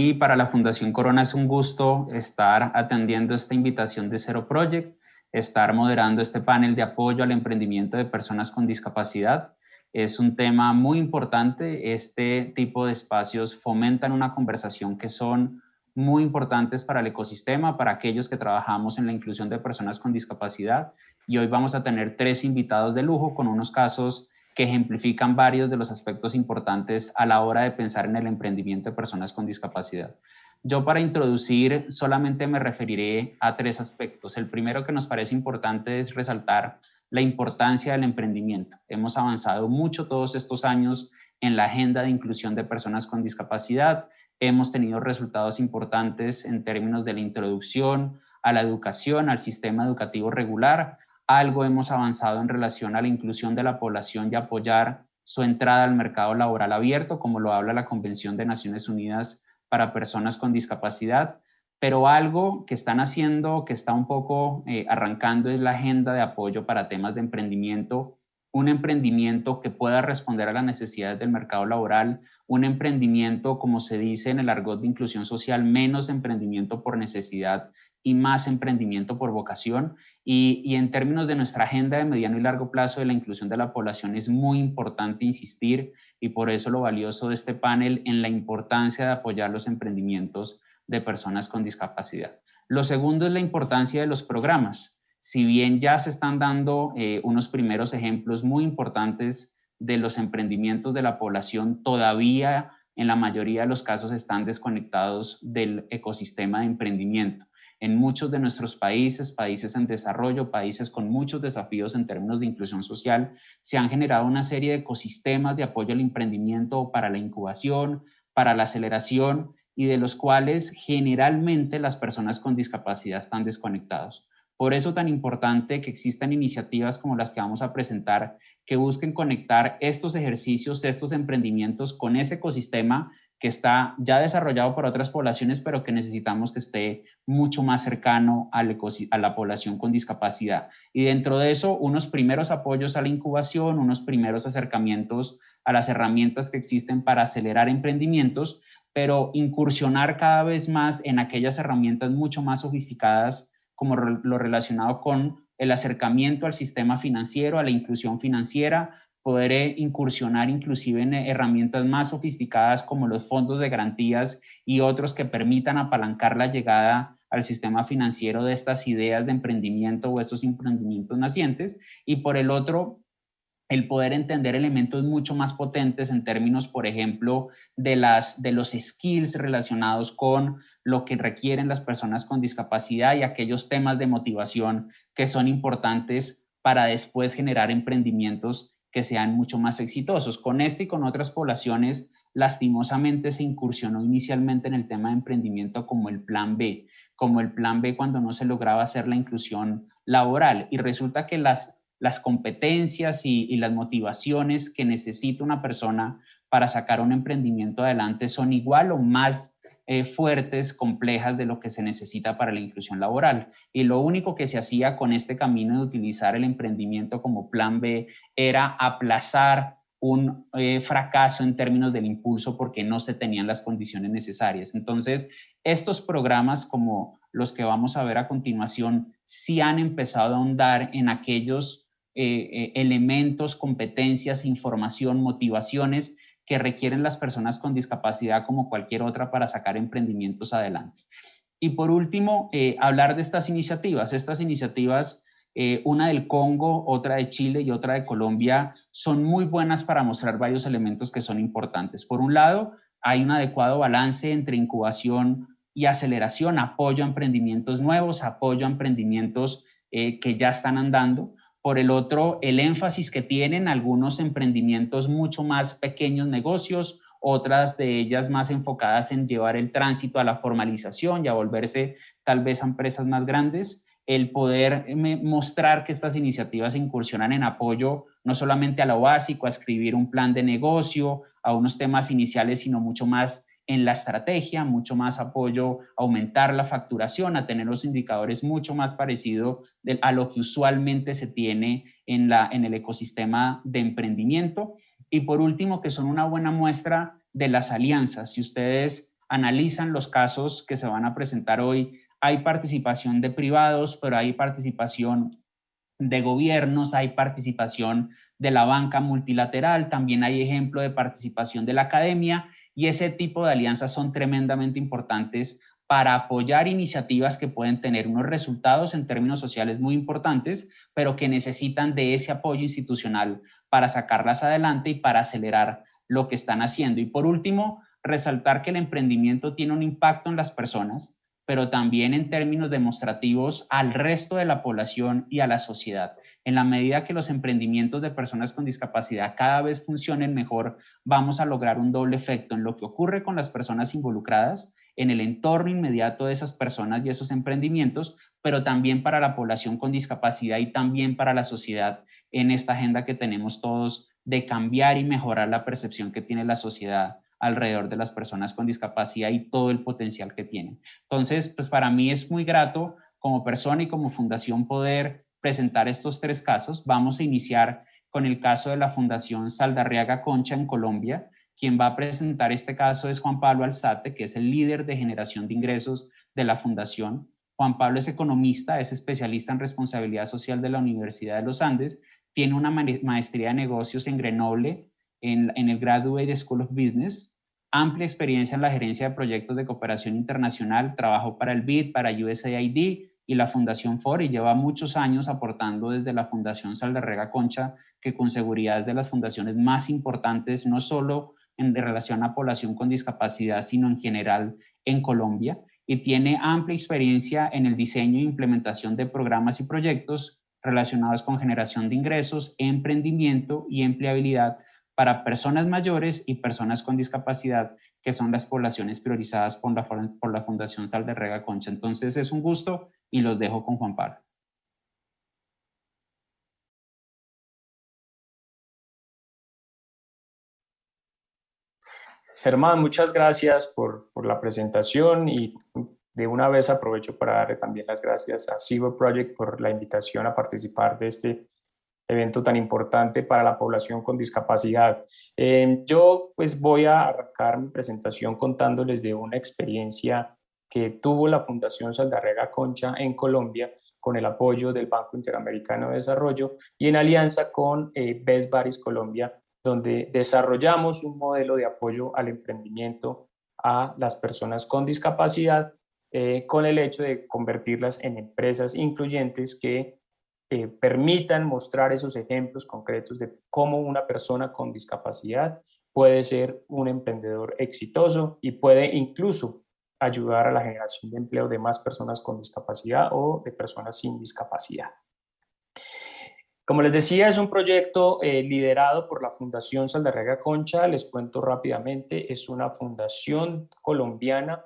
mí, para la Fundación Corona, es un gusto estar atendiendo esta invitación de Zero Project, estar moderando este panel de apoyo al emprendimiento de personas con discapacidad. Es un tema muy importante. Este tipo de espacios fomentan una conversación que son muy importantes para el ecosistema, para aquellos que trabajamos en la inclusión de personas con discapacidad. Y hoy vamos a tener tres invitados de lujo con unos casos que ejemplifican varios de los aspectos importantes a la hora de pensar en el emprendimiento de personas con discapacidad. Yo para introducir solamente me referiré a tres aspectos. El primero que nos parece importante es resaltar la importancia del emprendimiento. Hemos avanzado mucho todos estos años en la agenda de inclusión de personas con discapacidad. Hemos tenido resultados importantes en términos de la introducción a la educación, al sistema educativo regular, algo hemos avanzado en relación a la inclusión de la población y apoyar su entrada al mercado laboral abierto, como lo habla la Convención de Naciones Unidas para Personas con Discapacidad, pero algo que están haciendo, que está un poco eh, arrancando, es la agenda de apoyo para temas de emprendimiento, un emprendimiento que pueda responder a las necesidades del mercado laboral, un emprendimiento, como se dice en el argot de inclusión social, menos emprendimiento por necesidad y más emprendimiento por vocación. Y, en términos de nuestra agenda de mediano y largo plazo de la inclusión de la población es muy importante insistir y por eso lo valioso de este panel en la importancia de apoyar los emprendimientos de personas con discapacidad. Lo segundo es la importancia de los programas. Si bien ya se están dando eh, unos primeros ejemplos muy importantes de los emprendimientos de la población, todavía en la mayoría de los casos están desconectados del ecosistema de emprendimiento en muchos de nuestros países, países en desarrollo, países con muchos desafíos en términos de inclusión social, se han generado una serie de ecosistemas de apoyo al emprendimiento para la incubación, para la aceleración y de los cuales generalmente las personas con discapacidad están desconectados. Por eso tan importante que existan iniciativas como las que vamos a presentar que busquen conectar estos ejercicios, estos emprendimientos con ese ecosistema que está ya desarrollado por otras poblaciones, pero que necesitamos que esté mucho más cercano a la población con discapacidad. Y dentro de eso, unos primeros apoyos a la incubación, unos primeros acercamientos a las herramientas que existen para acelerar emprendimientos, pero incursionar cada vez más en aquellas herramientas mucho más sofisticadas como lo relacionado con el acercamiento al sistema financiero, a la inclusión financiera, poder eh, incursionar inclusive en herramientas más sofisticadas como los fondos de garantías y otros que permitan apalancar la llegada al sistema financiero de estas ideas de emprendimiento o esos emprendimientos nacientes. Y por el otro el poder entender elementos mucho más potentes en términos, por ejemplo, de, las, de los skills relacionados con lo que requieren las personas con discapacidad y aquellos temas de motivación que son importantes para después generar emprendimientos que sean mucho más exitosos. Con este y con otras poblaciones, lastimosamente se incursionó inicialmente en el tema de emprendimiento como el plan B, como el plan B cuando no se lograba hacer la inclusión laboral. Y resulta que las, las competencias y, y las motivaciones que necesita una persona para sacar un emprendimiento adelante son igual o más eh, fuertes, complejas de lo que se necesita para la inclusión laboral. Y lo único que se hacía con este camino de utilizar el emprendimiento como plan B era aplazar un eh, fracaso en términos del impulso porque no se tenían las condiciones necesarias. Entonces, estos programas como los que vamos a ver a continuación, sí han empezado a ahondar en aquellos eh, elementos, competencias, información, motivaciones que requieren las personas con discapacidad como cualquier otra para sacar emprendimientos adelante. Y por último, eh, hablar de estas iniciativas. Estas iniciativas, eh, una del Congo, otra de Chile y otra de Colombia, son muy buenas para mostrar varios elementos que son importantes. Por un lado, hay un adecuado balance entre incubación y aceleración, apoyo a emprendimientos nuevos, apoyo a emprendimientos eh, que ya están andando. Por el otro, el énfasis que tienen algunos emprendimientos mucho más pequeños negocios, otras de ellas más enfocadas en llevar el tránsito a la formalización y a volverse tal vez a empresas más grandes, el poder mostrar que estas iniciativas incursionan en apoyo no solamente a lo básico, a escribir un plan de negocio, a unos temas iniciales, sino mucho más en la estrategia, mucho más apoyo aumentar la facturación, a tener los indicadores mucho más parecidos a lo que usualmente se tiene en, la, en el ecosistema de emprendimiento. Y por último, que son una buena muestra de las alianzas. Si ustedes analizan los casos que se van a presentar hoy, hay participación de privados, pero hay participación de gobiernos, hay participación de la banca multilateral, también hay ejemplo de participación de la academia y ese tipo de alianzas son tremendamente importantes para apoyar iniciativas que pueden tener unos resultados en términos sociales muy importantes, pero que necesitan de ese apoyo institucional para sacarlas adelante y para acelerar lo que están haciendo. Y por último, resaltar que el emprendimiento tiene un impacto en las personas, pero también en términos demostrativos al resto de la población y a la sociedad. En la medida que los emprendimientos de personas con discapacidad cada vez funcionen mejor, vamos a lograr un doble efecto en lo que ocurre con las personas involucradas, en el entorno inmediato de esas personas y esos emprendimientos, pero también para la población con discapacidad y también para la sociedad en esta agenda que tenemos todos de cambiar y mejorar la percepción que tiene la sociedad alrededor de las personas con discapacidad y todo el potencial que tienen. Entonces, pues para mí es muy grato como persona y como fundación poder presentar estos tres casos. Vamos a iniciar con el caso de la Fundación Saldarriaga Concha en Colombia. Quien va a presentar este caso es Juan Pablo Alzate, que es el líder de generación de ingresos de la fundación. Juan Pablo es economista, es especialista en responsabilidad social de la Universidad de los Andes, tiene una maestría de negocios en Grenoble, en, el Graduate School of Business, amplia experiencia en la gerencia de proyectos de cooperación internacional, trabajó para el BID, para USAID y la Fundación FOR y lleva muchos años aportando desde la Fundación Saldarrega Concha, que con seguridad es de las fundaciones más importantes, no solo en relación a población con discapacidad, sino en general en Colombia, y tiene amplia experiencia en el diseño e implementación de programas y proyectos relacionados con generación de ingresos, emprendimiento y empleabilidad para personas mayores y personas con discapacidad, que son las poblaciones priorizadas por la, por la Fundación Sal de Rega Concha. Entonces es un gusto y los dejo con Juan Pablo. Germán, muchas gracias por, por, la presentación y de una vez aprovecho para darle también las gracias a Cyber Project por la invitación a participar de este evento tan importante para la población con discapacidad. Eh, yo pues voy a arrancar mi presentación contándoles de una experiencia que tuvo la Fundación Saldarrega Concha en Colombia con el apoyo del Banco Interamericano de Desarrollo y en alianza con eh, Best Baris Colombia, donde desarrollamos un modelo de apoyo al emprendimiento a las personas con discapacidad eh, con el hecho de convertirlas en empresas incluyentes que eh, permitan mostrar esos ejemplos concretos de cómo una persona con discapacidad puede ser un emprendedor exitoso y puede incluso ayudar a la generación de empleo de más personas con discapacidad o de personas sin discapacidad. Como les decía, es un proyecto eh, liderado por la Fundación Saldarrega Concha. Les cuento rápidamente, es una fundación colombiana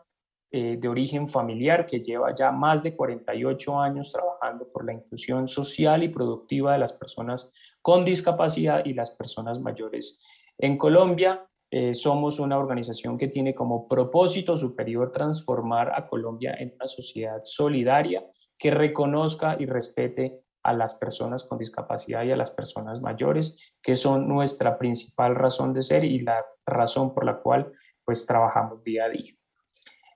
eh, de origen familiar que lleva ya más de 48 años trabajando por la inclusión social y productiva de las personas con discapacidad y las personas mayores. En Colombia eh, somos una organización que tiene como propósito superior transformar a Colombia en una sociedad solidaria que reconozca y respete a las personas con discapacidad y a las personas mayores, que son nuestra principal razón de ser y la razón por la cual pues trabajamos día a día.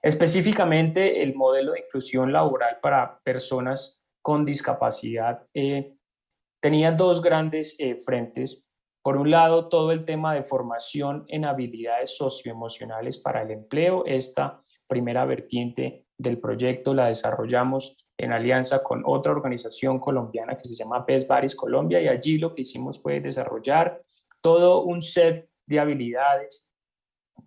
Específicamente, el modelo de inclusión laboral para personas con discapacidad eh, tenía dos grandes eh, frentes. Por un lado, todo el tema de formación en habilidades socioemocionales para el empleo. Esta primera vertiente del proyecto la desarrollamos en alianza con otra organización colombiana que se llama Best Baris Colombia y allí lo que hicimos fue desarrollar todo un set de habilidades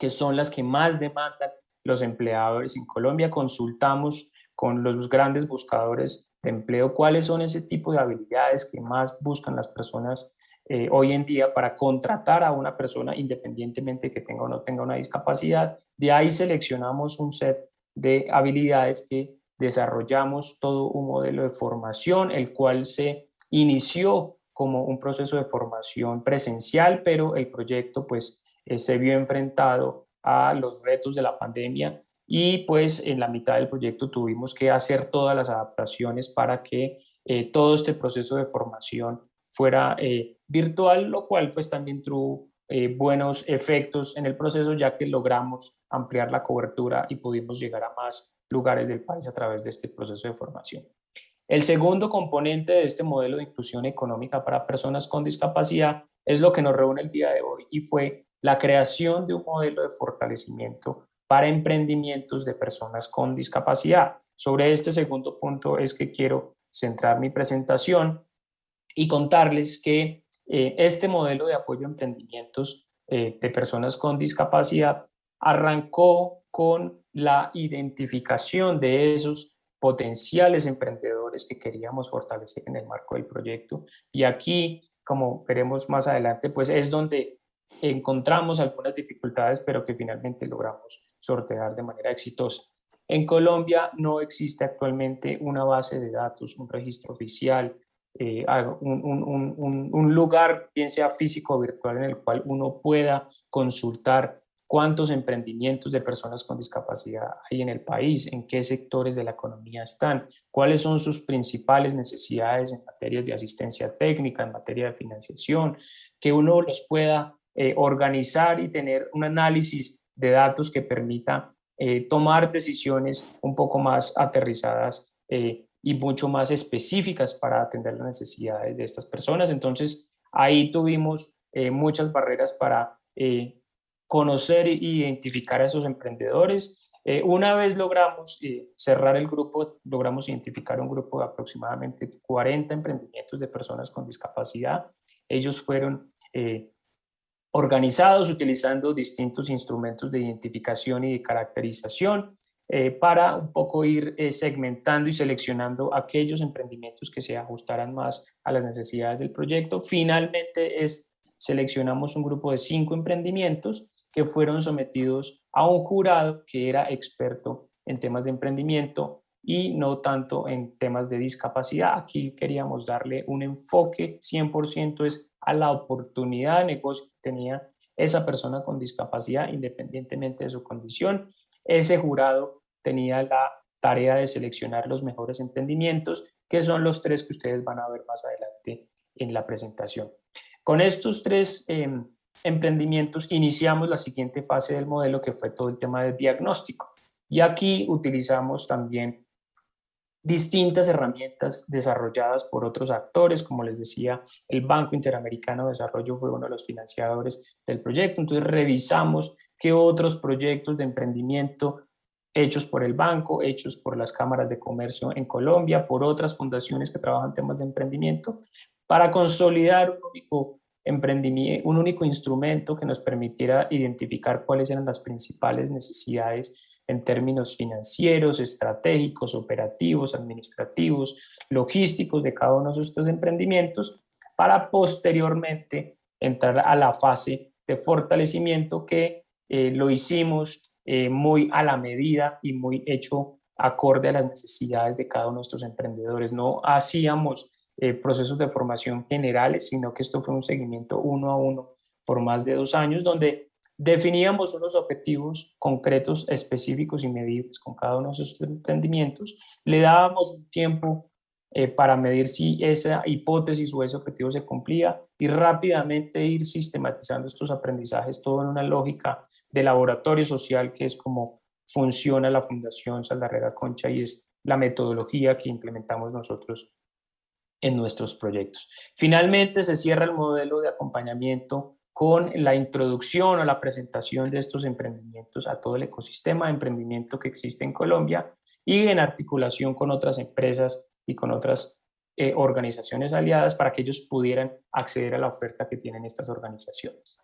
que son las que más demandan los empleadores en Colombia, consultamos con los grandes buscadores de empleo cuáles son ese tipo de habilidades que más buscan las personas eh, hoy en día para contratar a una persona independientemente que tenga o no tenga una discapacidad. De ahí seleccionamos un set de habilidades que desarrollamos todo un modelo de formación, el cual se inició como un proceso de formación presencial, pero el proyecto pues eh, se vio enfrentado a los retos de la pandemia y pues en la mitad del proyecto tuvimos que hacer todas las adaptaciones para que eh, todo este proceso de formación fuera eh, virtual, lo cual pues también tuvo buenos efectos en el proceso ya que logramos ampliar la cobertura y pudimos llegar a más lugares del país a través de este proceso de formación. El segundo componente de este modelo de inclusión económica para personas con discapacidad es lo que nos reúne el día de hoy y fue la creación de un modelo de fortalecimiento para emprendimientos de personas con discapacidad. Sobre este segundo punto es que quiero centrar mi presentación y contarles que eh, este modelo de apoyo a emprendimientos eh, de personas con discapacidad arrancó con la identificación de esos potenciales emprendedores que queríamos fortalecer en el marco del proyecto. Y aquí, como veremos más adelante, pues es donde encontramos algunas dificultades, pero que finalmente logramos sortear de manera exitosa. En Colombia no existe actualmente una base de datos, un registro oficial, eh, un, lugar, bien sea físico o virtual, en el cual uno pueda consultar cuántos emprendimientos de personas con discapacidad hay en el país, en qué sectores de la economía están, cuáles son sus principales necesidades en materias de asistencia técnica, en materia de financiación, que uno los pueda eh, organizar y tener un análisis de datos que permita eh, tomar decisiones un poco más aterrizadas y mucho más específicas para atender las necesidades de estas personas. Entonces, ahí tuvimos muchas barreras para conocer e identificar a esos emprendedores. Eh, una vez logramos eh, cerrar el grupo, logramos identificar un grupo de aproximadamente 40 emprendimientos de personas con discapacidad. Ellos fueron eh, organizados utilizando distintos instrumentos de identificación y de caracterización para un poco ir segmentando y seleccionando aquellos emprendimientos que se ajustaran más a las necesidades del proyecto. Finalmente seleccionamos un grupo de cinco emprendimientos que fueron sometidos a un jurado que era experto en temas de emprendimiento y no tanto en temas de discapacidad. Aquí queríamos darle un enfoque 100% es a la oportunidad de negocio que tenía esa persona con discapacidad independientemente de su condición. Ese jurado tenía la tarea de seleccionar los mejores emprendimientos, que son los tres que ustedes van a ver más adelante en la presentación. Con estos tres em, emprendimientos, iniciamos la siguiente fase del modelo que fue todo el tema de diagnóstico. Y aquí utilizamos también distintas herramientas desarrolladas por otros actores, como les decía, el Banco Interamericano de Desarrollo fue uno de los financiadores del proyecto, entonces revisamos qué otros proyectos de emprendimiento hechos por el banco, hechos por las cámaras de comercio en Colombia, por otras fundaciones que trabajan temas de emprendimiento, para consolidar un único emprendimiento, un único instrumento que nos permitiera identificar cuáles eran las principales necesidades en términos financieros, estratégicos, operativos, administrativos, logísticos de cada uno de estos emprendimientos para posteriormente entrar a la fase de fortalecimiento que eh, lo hicimos eh, muy a la medida y muy hecho acorde a las necesidades de cada uno de estos emprendedores. No hacíamos eh, procesos de formación generales, sino que esto fue un seguimiento uno a uno por más de dos años, donde definíamos unos objetivos concretos, específicos y medibles con cada uno de esos emprendimientos, le dábamos un tiempo eh, para medir si esa hipótesis o ese objetivo se cumplía y rápidamente ir sistematizando estos aprendizajes, todo en una lógica de laboratorio social, que es como funciona la Fundación Saldarrera Concha y es la metodología que implementamos nosotros en nuestros proyectos. Finalmente se cierra el modelo de acompañamiento con la introducción o la presentación de estos emprendimientos a todo el ecosistema de emprendimiento que existe en Colombia y en articulación con otras empresas y con otras eh, organizaciones aliadas para que ellos pudieran acceder a la oferta que tienen estas organizaciones.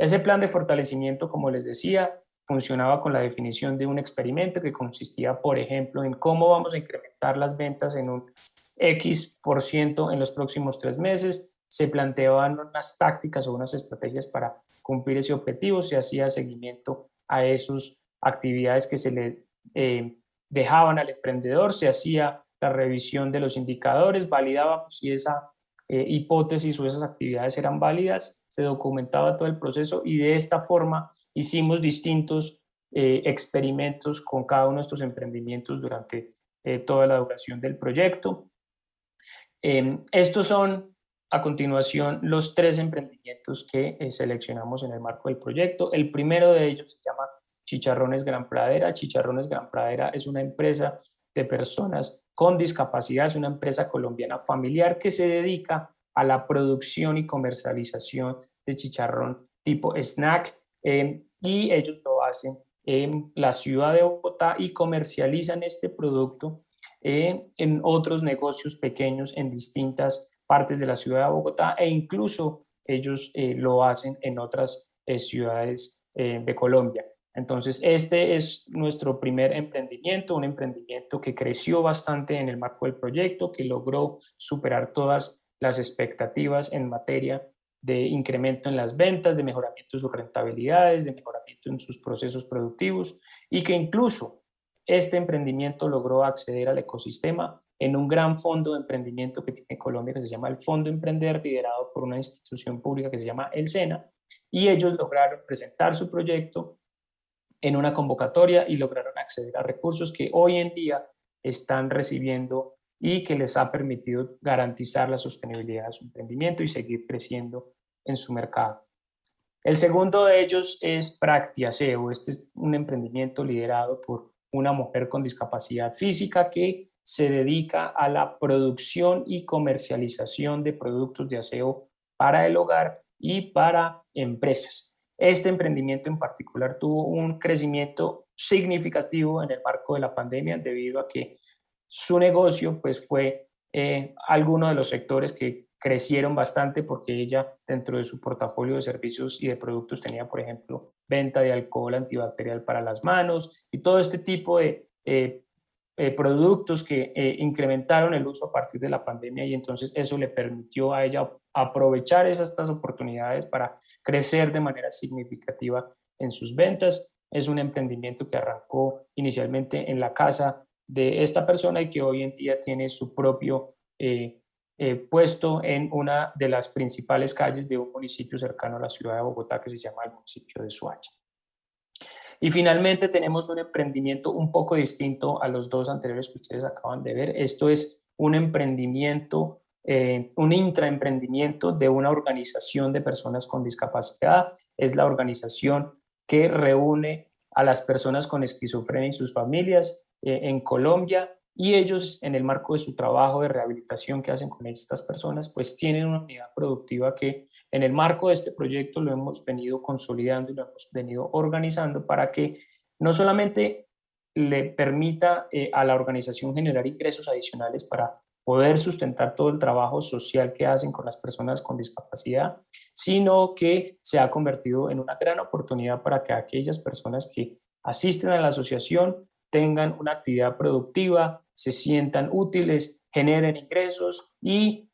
Ese plan de fortalecimiento, como les decía, funcionaba con la definición de un experimento que consistía, por ejemplo, en cómo vamos a incrementar las ventas en un X por ciento en los próximos tres meses, se planteaban unas tácticas o unas estrategias para cumplir ese objetivo, se hacía seguimiento a esas actividades que se le eh, dejaban al emprendedor, se hacía la revisión de los indicadores, validábamos si esa eh, hipótesis o esas actividades eran válidas, se documentaba todo el proceso y de esta forma hicimos distintos eh, experimentos con cada uno de estos emprendimientos durante toda la duración del proyecto. Em, estos son a continuación los tres emprendimientos que eh, seleccionamos en el marco del proyecto. El primero de ellos se llama Chicharrones Gran Pradera. Chicharrones Gran Pradera es una empresa de personas con discapacidad, es una empresa colombiana familiar que se dedica a la producción y comercialización de chicharrón tipo snack eh, y ellos lo hacen en la ciudad de Bogotá y comercializan este producto eh, en otros negocios pequeños en distintas partes de la ciudad de Bogotá e incluso ellos eh, lo hacen en otras eh, ciudades eh, de Colombia. Entonces, este es nuestro primer emprendimiento, un emprendimiento que creció bastante en el marco del proyecto, que logró superar todas las expectativas en materia de incremento en las ventas, de mejoramiento de sus rentabilidades, de mejoramiento en sus procesos productivos y que incluso este emprendimiento logró acceder al ecosistema en un gran fondo de emprendimiento que tiene Colombia que se llama el Fondo Emprender, liderado por una institución pública que se llama El SENA, y ellos lograron presentar su proyecto en una convocatoria y lograron acceder a recursos que hoy en día están recibiendo y que les ha permitido garantizar la sostenibilidad de su emprendimiento y seguir creciendo en su mercado. El segundo de ellos es Practiaseo. Este es un emprendimiento liderado por una mujer con discapacidad física que se dedica a la producción y comercialización de productos de aseo para el hogar y para empresas. Este emprendimiento en particular tuvo un crecimiento significativo en el marco de la pandemia debido a que su negocio pues fue eh, alguno de los sectores que crecieron bastante porque ella dentro de su portafolio de servicios y de productos tenía, por ejemplo, venta de alcohol antibacterial para las manos y todo este tipo de eh, eh, productos que eh, incrementaron el uso a partir de la pandemia y entonces eso le permitió a ella aprovechar esas estas oportunidades para crecer de manera significativa en sus ventas. Es un emprendimiento que arrancó inicialmente en la casa de esta persona y que hoy en día tiene su propio eh, puesto en una de las principales calles de un municipio cercano a la ciudad de Bogotá que se llama el municipio de Suacha. Y finalmente tenemos un emprendimiento un poco distinto a los dos anteriores que ustedes acaban de ver. Esto es un emprendimiento, eh, un intraemprendimiento de una organización de personas con discapacidad. Es la organización que reúne a las personas con esquizofrenia y sus familias eh, en Colombia y ellos en el marco de su trabajo de rehabilitación que hacen con estas personas, pues tienen una unidad productiva que en el marco de este proyecto lo hemos venido consolidando y lo hemos venido organizando para que no solamente le permita eh, a la organización generar ingresos adicionales para poder sustentar todo el trabajo social que hacen con las personas con discapacidad, sino que se ha convertido en una gran oportunidad para que aquellas personas que asisten a la asociación tengan una actividad productiva, se sientan útiles, generen ingresos y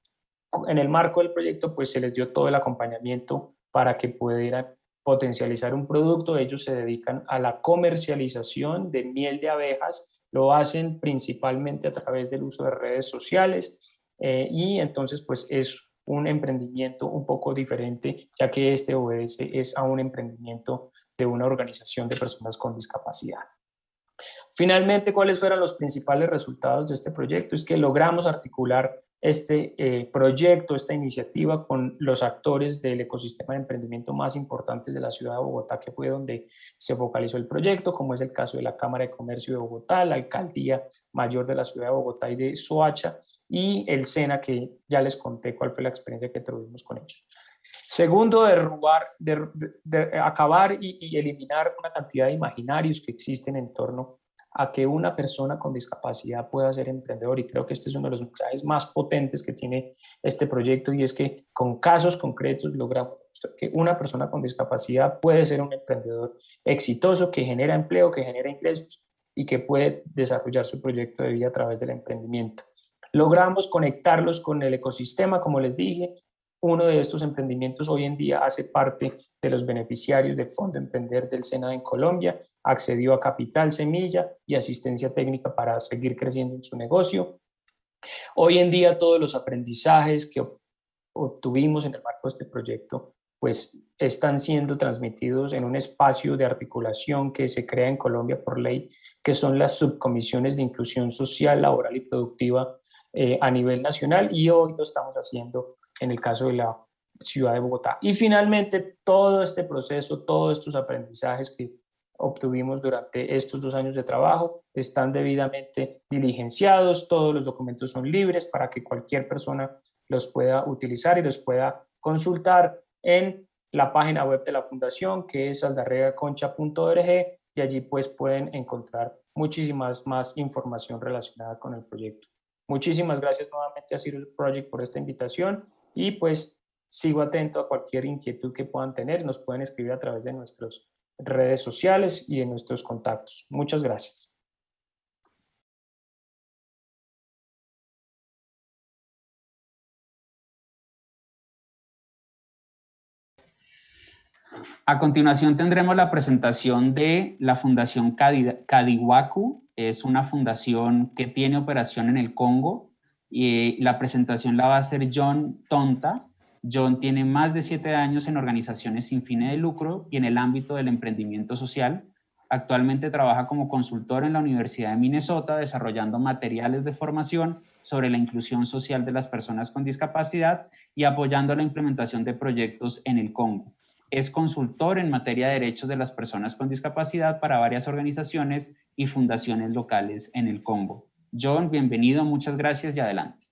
en el marco del proyecto, pues se les dio todo el acompañamiento para que pudieran potencializar un producto. Ellos se dedican a la comercialización de miel de abejas, lo hacen principalmente a través del uso de redes sociales eh, y entonces pues es un emprendimiento un poco diferente, ya que este obedece es a un emprendimiento de una organización de personas con discapacidad. Finalmente, ¿cuáles fueron los principales resultados de este proyecto? Es que logramos articular este eh, proyecto, esta iniciativa con los actores del ecosistema de emprendimiento más importantes de la ciudad de Bogotá, que fue donde se focalizó el proyecto, como es el caso de la Cámara de Comercio de Bogotá, la Alcaldía Mayor de la ciudad de Bogotá y de Soacha, y el SENA, que ya les conté cuál fue la experiencia que tuvimos con ellos. Segundo, derrubar, de, acabar y, y eliminar una cantidad de imaginarios que existen en torno a que una persona con discapacidad pueda ser emprendedor y creo que este es uno de los mensajes más potentes que tiene este proyecto y es que con casos concretos logramos que una persona con discapacidad puede ser un emprendedor exitoso que genera empleo, que genera ingresos y que puede desarrollar su proyecto de vida a través del emprendimiento. Logramos conectarlos con el ecosistema, como les dije, uno de estos emprendimientos hoy en día hace parte de los beneficiarios del Fondo Emprender del SENA en Colombia, accedió a capital semilla y asistencia técnica para seguir creciendo en su negocio. Hoy en día todos los aprendizajes que obtuvimos en el marco de este proyecto pues están siendo transmitidos en un espacio de articulación que se crea en Colombia por ley, que son las subcomisiones de inclusión social, laboral y productiva eh, a nivel nacional y hoy lo estamos haciendo en el caso de la ciudad de Bogotá. Y finalmente, todo este proceso, todos estos aprendizajes que obtuvimos durante estos dos años de trabajo están debidamente diligenciados, todos los documentos son libres para que cualquier persona los pueda utilizar y los pueda consultar en la página web de la fundación que es aldarregaconcha.org y allí pues pueden encontrar muchísimas más información relacionada con el proyecto. Muchísimas gracias nuevamente a Cyril Project por esta invitación y pues sigo atento a cualquier inquietud que puedan tener, nos pueden escribir a través de nuestras redes sociales y en nuestros contactos. Muchas gracias. A continuación tendremos la presentación de la Fundación Kadiwaku. Es una fundación que tiene operación en el Congo y la presentación la va a hacer John Tonta. John tiene más de siete años en organizaciones sin fines de lucro y en el ámbito del emprendimiento social. Actualmente trabaja como consultor en la Universidad de Minnesota desarrollando materiales de formación sobre la inclusión social de las personas con discapacidad y apoyando la implementación de proyectos en el Congo. Es consultor en materia de derechos de las personas con discapacidad para varias organizaciones y fundaciones locales en el Congo. John, bienvenido, muchas gracias y adelante.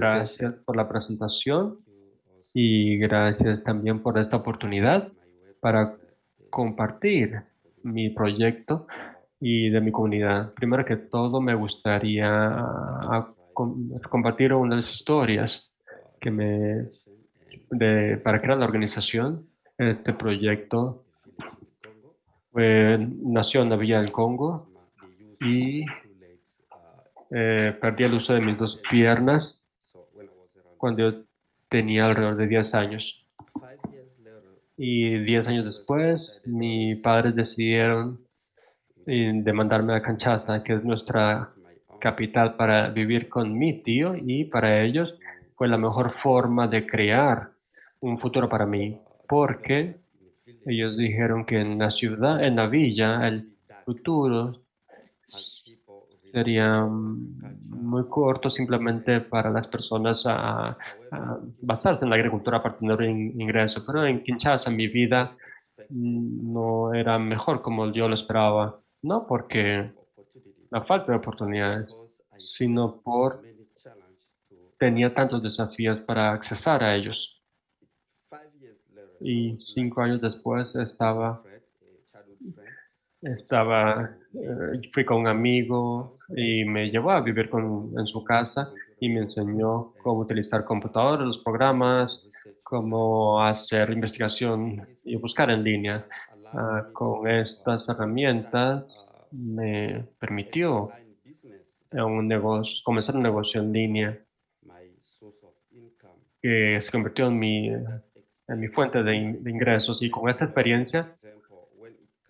Gracias por la presentación y gracias también por esta oportunidad para compartir mi proyecto y de mi comunidad. Primero que todo, me gustaría ah, compartir unas historias que me, de, para crear la organización. Este proyecto nació en la Villa del Congo y eh, perdí el uso de mis dos piernas cuando yo tenía alrededor de 10 años. Y 10 años después, mis padres decidieron de mandarme a Canchaza, que es nuestra capital para vivir con mi tío y para ellos fue la mejor forma de crear un futuro para mí, porque ellos dijeron que en la ciudad, en la villa, el futuro sería muy corto simplemente para las personas a, basarse en la agricultura para tener un ingreso. Pero en Kinshasa mi vida no era mejor como yo lo esperaba. No porque la falta de oportunidades, sino por tenía tantos desafíos para accesar a ellos. Y cinco años después estaba, estaba eh, fui con un amigo y me llevó a vivir con, en su casa y me enseñó cómo utilizar computadores, los programas, cómo hacer investigación y buscar en línea. Ah, con estas herramientas me permitió un negocio, comenzar un negocio en línea que se convirtió en mi, en mi fuente de, ingresos y con esta experiencia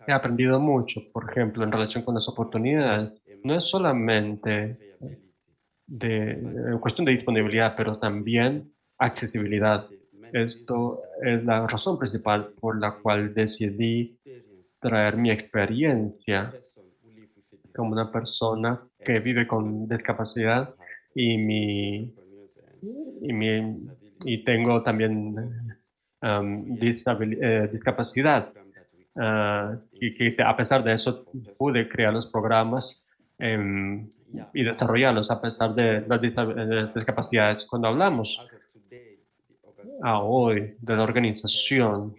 he aprendido mucho, por ejemplo, en relación con las oportunidades. No es solamente de, cuestión de disponibilidad, pero también accesibilidad. Esto es la razón principal por la cual decidí traer mi experiencia como una persona que vive con discapacidad y mi y, mi, y tengo también um, eh, discapacidad uh, y que a pesar de eso pude crear los programas em, y desarrollarlos a pesar de las discapacidades. Cuando hablamos a hoy de la organización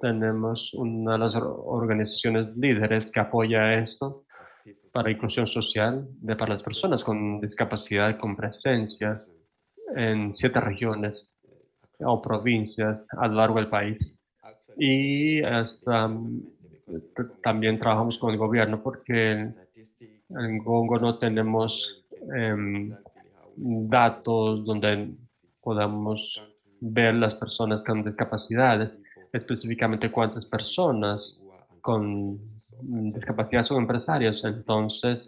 tenemos una de las organizaciones líderes que apoya esto para inclusión social de para las personas con discapacidad con presencia en siete regiones o provincias a lo largo del país. Y también trabajamos con el gobierno porque en Congo no tenemos em, datos donde podamos ver las personas con discapacidades específicamente cuántas personas con discapacidad son empresarios. Entonces,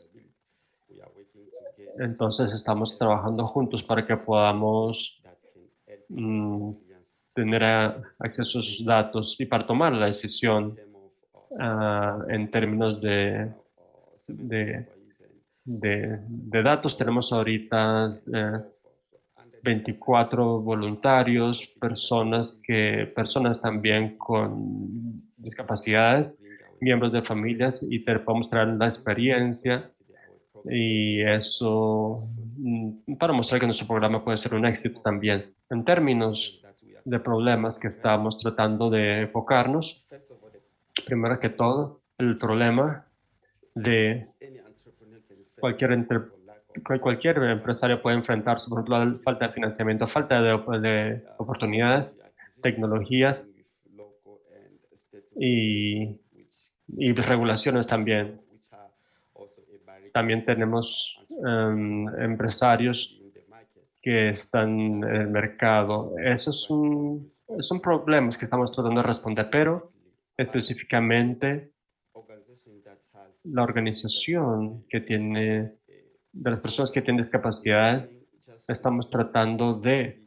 entonces estamos trabajando juntos para que podamos mm, tener acceso a sus datos y para tomar la decisión ah, en términos de, datos. Tenemos ahorita 24 eh, voluntarios, personas, que, personas también con discapacidades, miembros de familias y te podemos traer la experiencia y eso mm, para mostrar que nuestro programa puede ser un éxito también. En términos de problemas que estamos tratando de enfocarnos, primero que todo, el problema de cualquier, cualquier empresario puede enfrentarse, por ejemplo, la falta de financiamiento, falta de, de oportunidades, tecnologías y regulaciones también. También tenemos em, empresarios que están en el mercado. Esos son, son problemas que estamos tratando de responder, pero específicamente la organización que tiene, de las personas que tienen discapacidad, estamos tratando de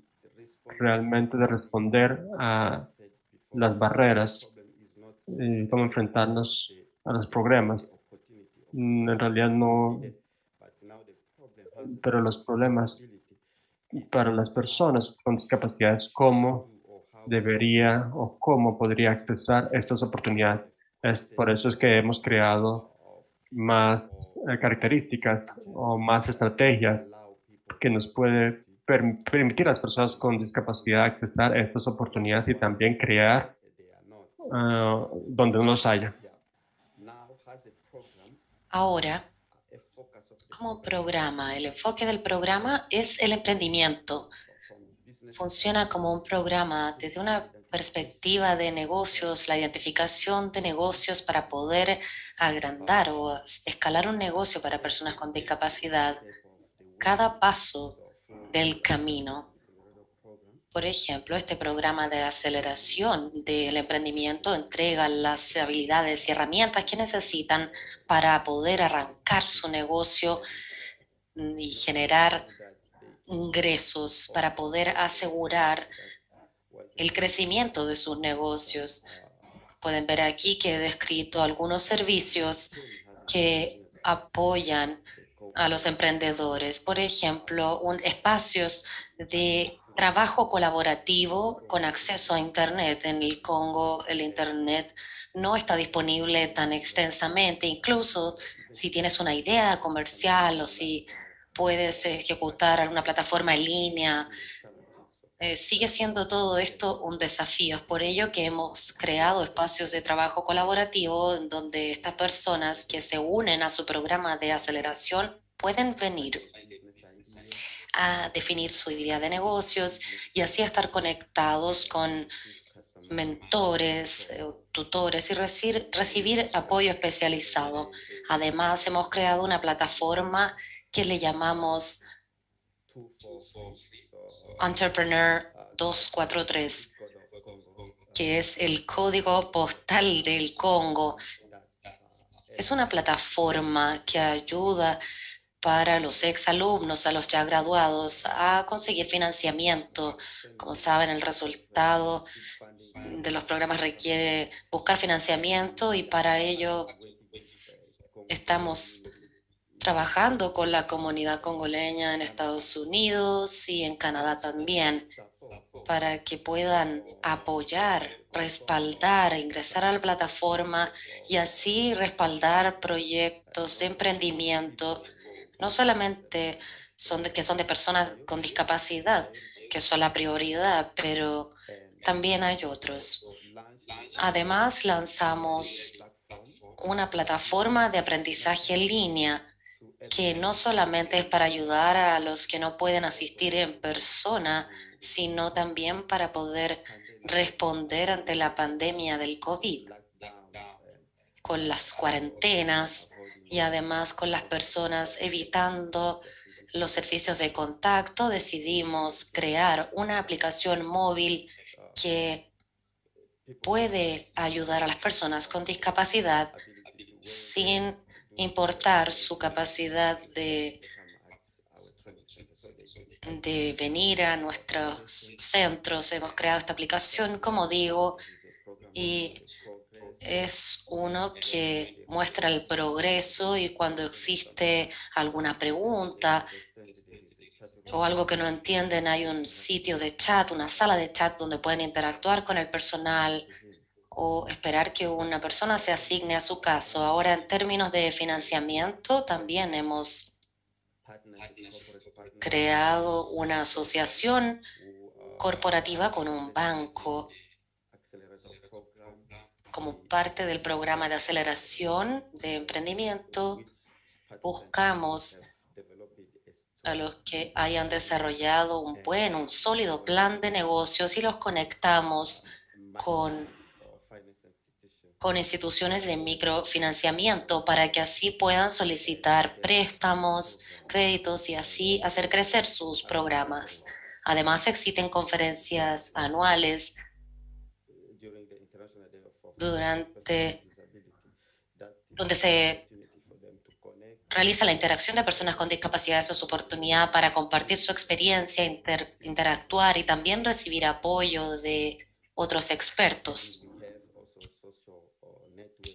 realmente de responder a las barreras y cómo enfrentarnos a los problemas. Mm, en realidad no, pero los problemas para las personas con discapacidades, cómo debería o cómo podría accesar estas oportunidades. Es por eso es que hemos creado más eh, características o más estrategias que nos puede permitir a las personas con discapacidad accesar estas oportunidades y también crear ah, donde no los haya. Ahora, como programa, el enfoque del programa es el emprendimiento. Funciona como un programa desde una perspectiva de negocios, la identificación de negocios para poder agrandar o escalar un negocio para personas con discapacidad. Cada paso del camino por ejemplo, este programa de aceleración del emprendimiento entrega las habilidades y herramientas que necesitan para poder arrancar su negocio y generar ingresos para poder asegurar el crecimiento de sus negocios. Pueden ver aquí que he descrito algunos servicios que apoyan a los emprendedores. Por ejemplo, un, espacios de trabajo colaborativo con acceso a Internet. En el Congo el Internet no está disponible tan extensamente, incluso si tienes una idea comercial o si puedes ejecutar alguna plataforma en línea, eh, sigue siendo todo esto un desafío. Es por ello que hemos creado espacios de trabajo colaborativo en donde estas personas que se unen a su programa de aceleración pueden venir a definir su idea de negocios y así estar conectados con mentores, eh, tutores y recibir, recibir apoyo especializado. Además, hemos creado una plataforma que le llamamos Entrepreneur 243, que es el código postal del Congo. Es una plataforma que ayuda para los exalumnos, a los ya graduados, a conseguir financiamiento. Como saben, el resultado de los programas requiere buscar financiamiento y para ello estamos trabajando con la comunidad congoleña en Estados Unidos y en Canadá también para que puedan apoyar, respaldar, ingresar a la plataforma y así respaldar proyectos de emprendimiento no solamente son de, que son de personas con discapacidad, que son la prioridad, pero también hay otros. Además, lanzamos una plataforma de aprendizaje en línea que no solamente es para ayudar a los que no pueden asistir en persona, sino también para poder responder ante la pandemia del COVID, con las cuarentenas, y además con las personas evitando los servicios de contacto, decidimos crear una aplicación móvil que puede ayudar a las personas con discapacidad sin importar su capacidad de de venir a nuestros centros. Hemos creado esta aplicación, como digo, y es uno que muestra el progreso y cuando existe alguna pregunta o algo que no entienden, hay un sitio de chat, una sala de chat donde pueden interactuar con el personal o esperar que una persona se asigne a su caso. Ahora, en términos de financiamiento, también hemos creado una asociación corporativa con un banco como parte del programa de aceleración de emprendimiento. Buscamos a los que hayan desarrollado un buen, un sólido plan de negocios y los conectamos con con instituciones de microfinanciamiento para que así puedan solicitar préstamos, créditos y así hacer crecer sus programas. Además, existen conferencias anuales durante donde se realiza la interacción de personas con discapacidades o su oportunidad para compartir su experiencia, interactuar y también recibir apoyo de otros expertos.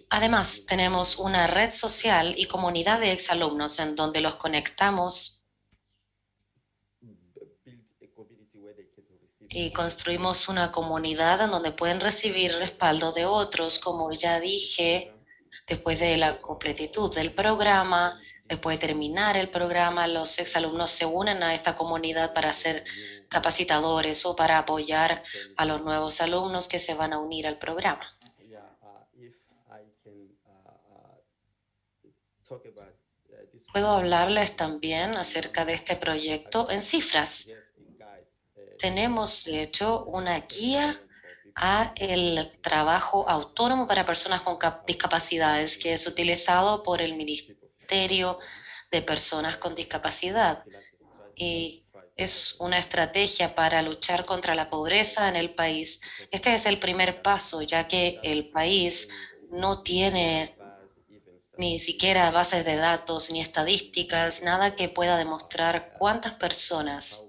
Además, tenemos una red social y comunidad de exalumnos en donde los conectamos y construimos una comunidad en donde pueden recibir respaldo de otros, como ya dije, después de la completitud del programa, después de terminar el programa, los exalumnos se unen a esta comunidad para ser capacitadores o para apoyar a los nuevos alumnos que se van a unir al programa. Puedo hablarles también acerca de este proyecto en cifras. Tenemos, de hecho, una guía a el trabajo autónomo para personas con discapacidades que es utilizado por el Ministerio de Personas con Discapacidad. Y es una estrategia para luchar contra la pobreza en el país. Este es el primer paso, ya que el país no tiene ni siquiera bases de datos, ni estadísticas, nada que pueda demostrar cuántas personas,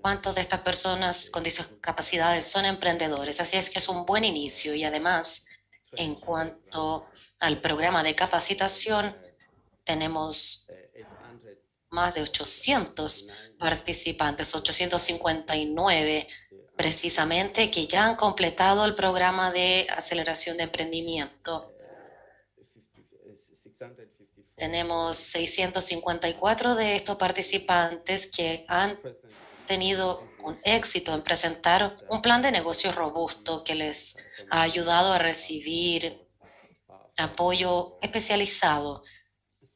cuántas de estas personas con discapacidades son emprendedores. Así es que es un buen inicio y además, en cuanto al programa de capacitación, tenemos más de 800 participantes, 859 precisamente, que ya han completado el programa de aceleración de emprendimiento. Tenemos 654 de estos participantes que han tenido un éxito en presentar un plan de negocio robusto que les ha ayudado a recibir apoyo especializado,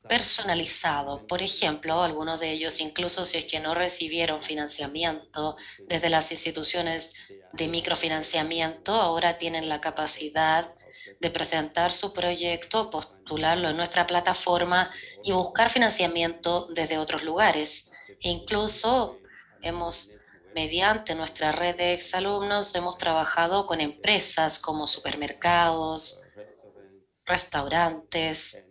personalizado. Por ejemplo, algunos de ellos, incluso si es que no recibieron financiamiento desde las instituciones de microfinanciamiento, ahora tienen la capacidad de presentar su proyecto, postularlo en nuestra plataforma y buscar financiamiento desde otros lugares. Incluso hemos, mediante nuestra red de exalumnos, hemos trabajado con empresas como supermercados, restaurantes,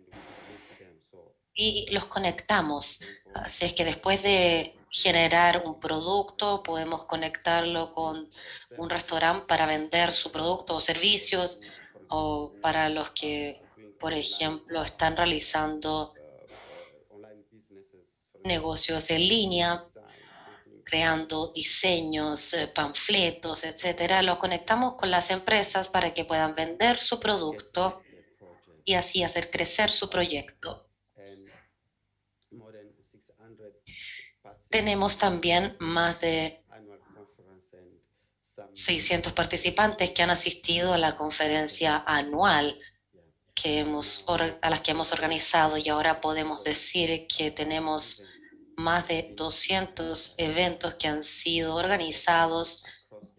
y los conectamos. Así es que después de generar un producto, podemos conectarlo con un restaurante para vender su producto o servicios, o para los que, por ejemplo, están realizando negocios en línea, creando diseños, eh, panfletos, etcétera, lo conectamos con las empresas para que puedan vender su producto y así hacer crecer su proyecto. Tenemos también más de 600 participantes que han asistido a la conferencia anual que hemos, a las que hemos organizado y ahora podemos decir que tenemos más de 200 eventos que han sido organizados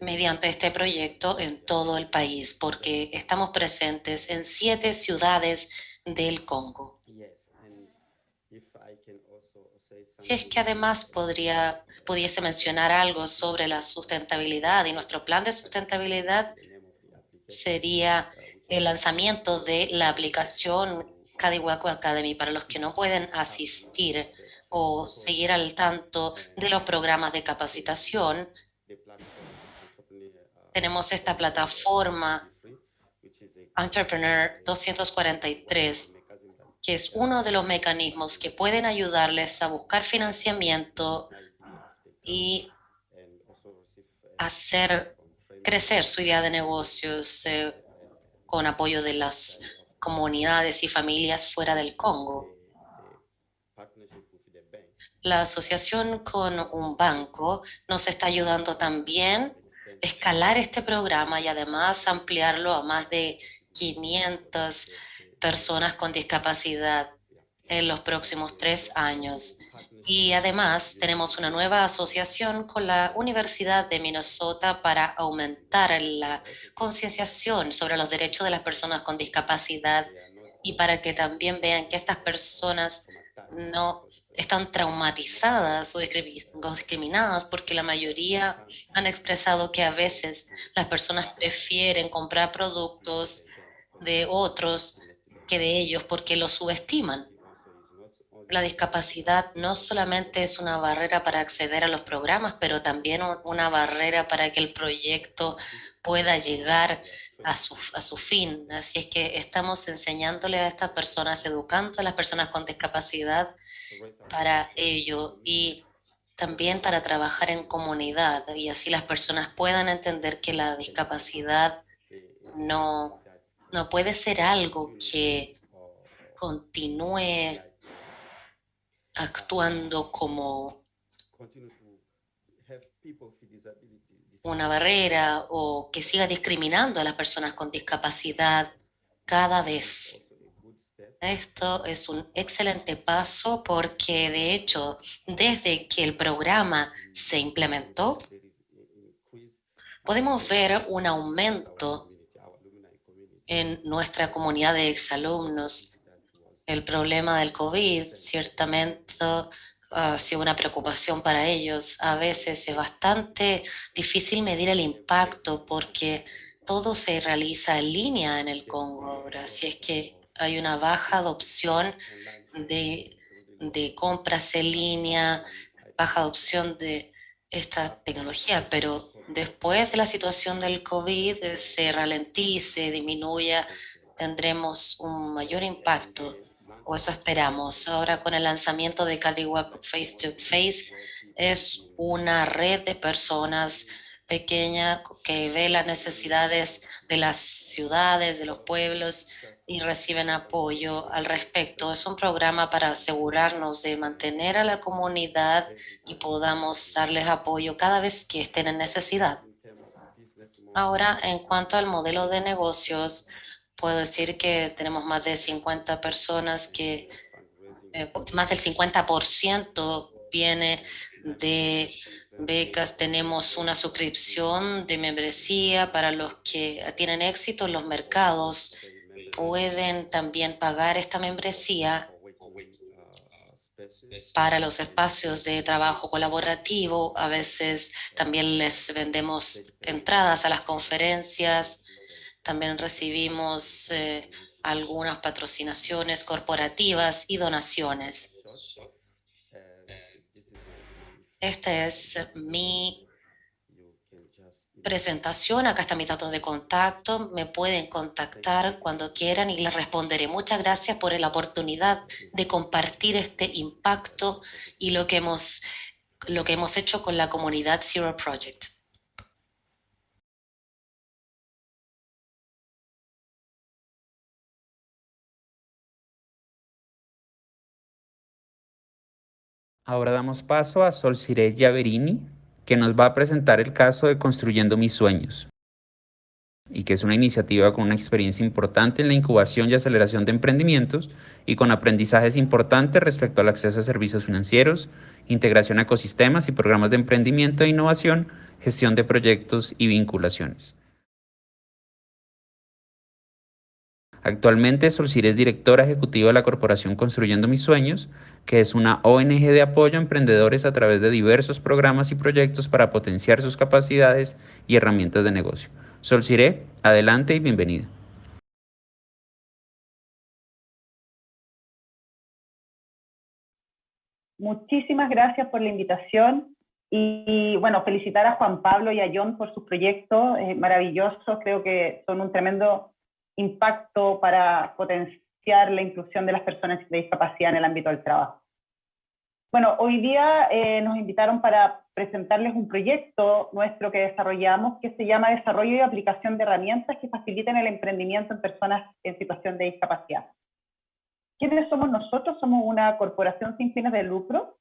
mediante este proyecto en todo el país, porque estamos presentes en siete ciudades del Congo. Si es que además podría pudiese mencionar algo sobre la sustentabilidad y nuestro plan de sustentabilidad sería el lanzamiento de la aplicación Cadihuaco Academy para los que no pueden asistir o seguir al tanto de los programas de capacitación. Tenemos esta plataforma Entrepreneur 243, que es uno de los mecanismos que pueden ayudarles a buscar financiamiento y hacer crecer su idea de negocios eh, con apoyo de las comunidades y familias fuera del Congo. La asociación con un banco nos está ayudando también a escalar este programa y además ampliarlo a más de 500 personas con discapacidad en los próximos tres años. Y además tenemos una nueva asociación con la Universidad de Minnesota para aumentar la concienciación sobre los derechos de las personas con discapacidad y para que también vean que estas personas no están traumatizadas o discriminadas porque la mayoría han expresado que a veces las personas prefieren comprar productos de otros que de ellos porque los subestiman la discapacidad no solamente es una barrera para acceder a los programas, pero también una barrera para que el proyecto pueda llegar a su, a su fin. Así es que estamos enseñándole a estas personas, educando a las personas con discapacidad para ello y también para trabajar en comunidad y así las personas puedan entender que la discapacidad no, no puede ser algo que continúe actuando como una barrera o que siga discriminando a las personas con discapacidad cada vez. Esto es un excelente paso porque, de hecho, desde que el programa se implementó, podemos ver un aumento en nuestra comunidad de exalumnos el problema del COVID ciertamente ha sido una preocupación para ellos. A veces es bastante difícil medir el impacto porque todo se realiza en línea en el Congo. Así es que hay una baja adopción de, de compras en línea, baja adopción de esta tecnología, pero después de la situación del COVID se ralentice, disminuya, tendremos un mayor impacto o eso esperamos. Ahora con el lanzamiento de CaliWeb Face to Face es una red de personas pequeña que ve las necesidades de las ciudades, de los pueblos y reciben apoyo al respecto. Es un programa para asegurarnos de mantener a la comunidad y podamos darles apoyo cada vez que estén en necesidad. Ahora, en cuanto al modelo de negocios, puedo decir que tenemos más de 50 personas que, eh, más del 50% viene de becas. Tenemos una suscripción de membresía para los que tienen éxito en los mercados. Pueden también pagar esta membresía para los espacios de trabajo colaborativo. A veces también les vendemos entradas a las conferencias también recibimos eh, algunas patrocinaciones corporativas y donaciones. Esta es mi presentación. Acá está mi dato de contacto. Me pueden contactar cuando quieran y les responderé. Muchas gracias por la oportunidad de compartir este impacto y lo que hemos, lo que hemos hecho con la comunidad Zero Project. Ahora damos paso a Sol Cire Yaverini, que nos va a presentar el caso de Construyendo Mis Sueños, y que es una iniciativa con una experiencia importante en la incubación y aceleración de emprendimientos y con aprendizajes importantes respecto al acceso a servicios financieros, integración a ecosistemas y programas de emprendimiento e innovación, gestión de proyectos y vinculaciones. Actualmente Solcir es directora ejecutiva de la corporación Construyendo Mis Sueños, que es una ONG de apoyo a emprendedores a través de diversos programas y proyectos para potenciar sus capacidades y herramientas de negocio. Solciré, adelante y bienvenida. muchísimas gracias por la invitación y, bueno, felicitar a Juan Pablo y a John por sus proyectos eh, maravillosos, creo que son un tremendo impacto para potenciar la inclusión de las personas de discapacidad en el ámbito del trabajo. Bueno, hoy día eh, nos invitaron para presentarles un proyecto nuestro que desarrollamos que se llama Desarrollo y Aplicación de Herramientas que faciliten el emprendimiento en personas en situación de discapacidad. ¿Quiénes somos nosotros? Somos una corporación sin fines de lucro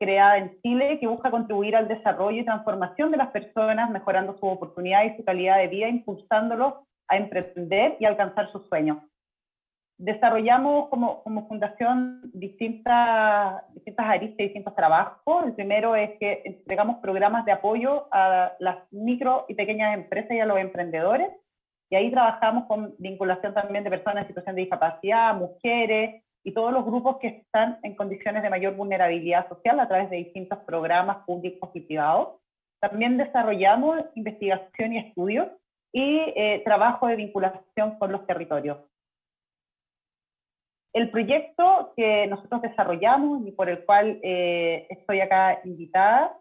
creada en Chile que busca contribuir al desarrollo y transformación de las personas, mejorando su oportunidad y su calidad de vida, impulsándolos a emprender y alcanzar sus sueños desarrollamos como, como fundación distintas, distintas aristas distintos trabajos. El primero es que entregamos programas de apoyo a las micro y pequeñas empresas y a los emprendedores. Y ahí trabajamos con vinculación también de personas en situación de discapacidad, mujeres y todos los grupos que están en condiciones de mayor vulnerabilidad social a través de distintos programas públicos y privados. También desarrollamos investigación y estudios y eh, trabajo de vinculación con los territorios. El proyecto que nosotros desarrollamos y por el cual eh, estoy acá invitada,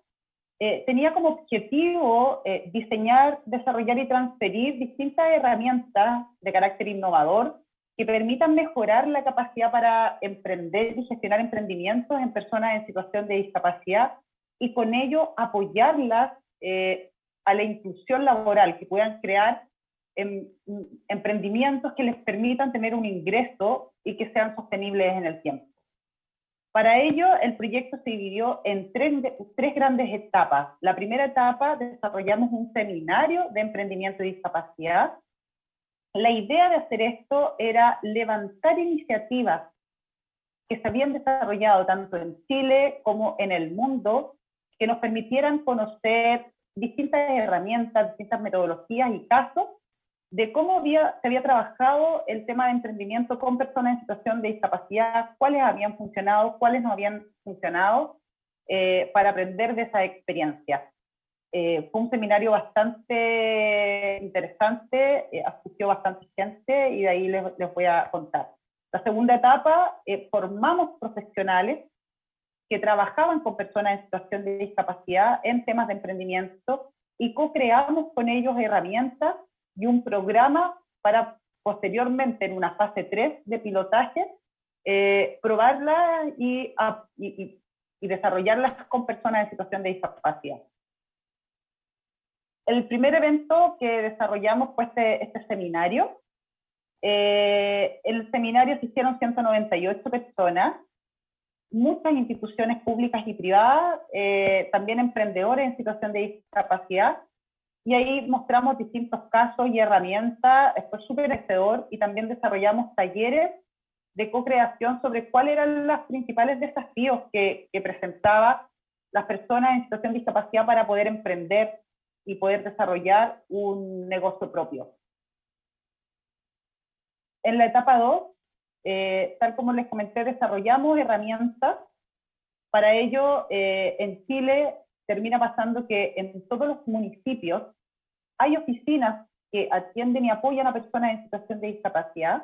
eh, tenía como objetivo eh, diseñar, desarrollar y transferir distintas herramientas de carácter innovador que permitan mejorar la capacidad para emprender y gestionar emprendimientos en personas en situación de discapacidad y con ello apoyarlas a la inclusión laboral, que puedan crear em, emprendimientos que les permitan tener un ingreso y que sean sostenibles en el tiempo. Para ello, el proyecto se dividió en tres, tres, grandes etapas. La primera etapa, desarrollamos un seminario de emprendimiento y discapacidad. La idea de hacer esto era levantar iniciativas que se habían desarrollado tanto en Chile como en el mundo, que nos permitieran conocer distintas herramientas, distintas metodologías y casos de cómo había, se había trabajado el tema de emprendimiento con personas en situación de discapacidad, cuáles habían funcionado, cuáles no habían funcionado, eh, para aprender de esa experiencia. Eh, fue un seminario bastante interesante, eh, bastante gente y de ahí les, les, voy a contar. La segunda etapa, formamos profesionales que trabajaban con personas en situación de discapacidad en temas de emprendimiento y co-creamos con ellos herramientas y un programa para posteriormente en una fase 3 de pilotaje eh, probarla y, y, y, desarrollarlas con personas en situación de discapacidad. El primer evento que desarrollamos fue este, este seminario. Eh, el seminario se hicieron 198 personas, muchas instituciones públicas y privadas, eh, también emprendedores en situación de discapacidad, y ahí mostramos distintos casos y herramientas, fue súper excedor y también desarrollamos talleres de co-creación sobre cuáles eran los principales desafíos que, que presentaba las personas en situación de discapacidad para poder emprender y poder desarrollar un negocio propio. En la etapa 2, eh, tal como les comenté, desarrollamos herramientas. Para ello, eh, en Chile termina pasando que en todos los municipios hay oficinas que atienden y apoyan a personas en situación de discapacidad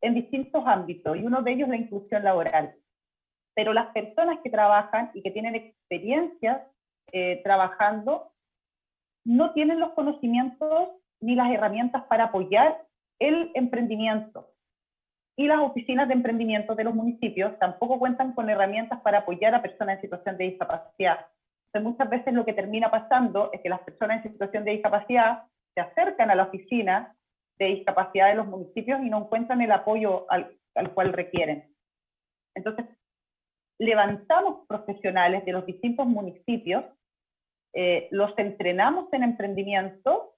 en distintos ámbitos, y uno de ellos la inclusión laboral. Pero las personas que trabajan y que tienen experiencias eh, trabajando no tienen los conocimientos ni las herramientas para apoyar el emprendimiento. Y las oficinas de emprendimiento de los municipios tampoco cuentan con herramientas para apoyar a personas en situación de discapacidad muchas veces lo que termina pasando es que las personas en situación de discapacidad se acercan a la oficina de discapacidad de los municipios y no encuentran el apoyo al, cual requieren. Entonces, levantamos profesionales de los distintos municipios, eh, los entrenamos en emprendimiento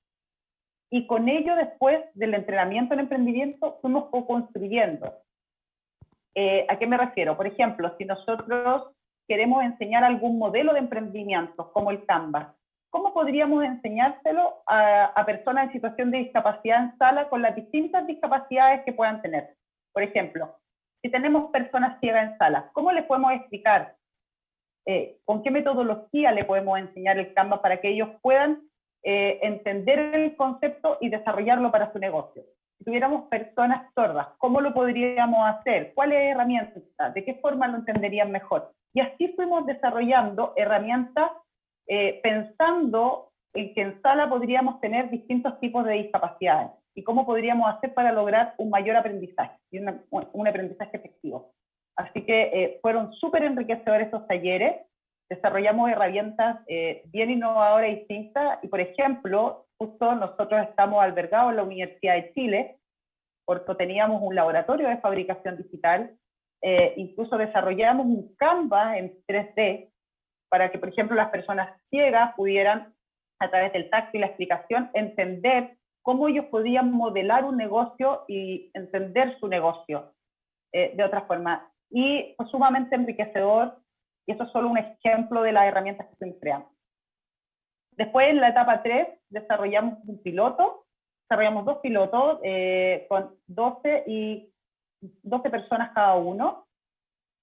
y con ello después del entrenamiento en emprendimiento fuimos co-construyendo. Eh, ¿A qué me refiero? Por ejemplo, si nosotros queremos enseñar algún modelo de emprendimiento, como el Canvas. ¿Cómo podríamos enseñárselo a, personas en situación de discapacidad en sala con las distintas discapacidades que puedan tener? Por ejemplo, si tenemos personas ciegas en sala, ¿cómo les podemos explicar? Eh, ¿Con qué metodología le podemos enseñar el Canvas para que ellos puedan eh, entender el concepto y desarrollarlo para su negocio? Si tuviéramos personas sordas, ¿cómo lo podríamos hacer? ¿Cuáles herramientas? ¿De qué forma lo entenderían mejor? Y así fuimos desarrollando herramientas eh, pensando en que en sala podríamos tener distintos tipos de discapacidades y cómo podríamos hacer para lograr un mayor aprendizaje y un aprendizaje efectivo. Así que eh, fueron súper enriquecedores esos talleres, desarrollamos herramientas eh, bien innovadoras y distintas, y por ejemplo, justo nosotros estamos albergados en la Universidad de Chile, porque teníamos un laboratorio de fabricación digital, eh, incluso desarrollamos un Canvas en 3D para que, por ejemplo, las personas ciegas pudieran, a través del tacto y la explicación, entender cómo ellos podían modelar un negocio y entender su negocio eh, de otra forma. Y fue sumamente enriquecedor, y eso es solo un ejemplo de las herramientas que se creando. Después, en la etapa 3, desarrollamos un piloto, desarrollamos dos pilotos eh, con 12 y 12 personas cada uno,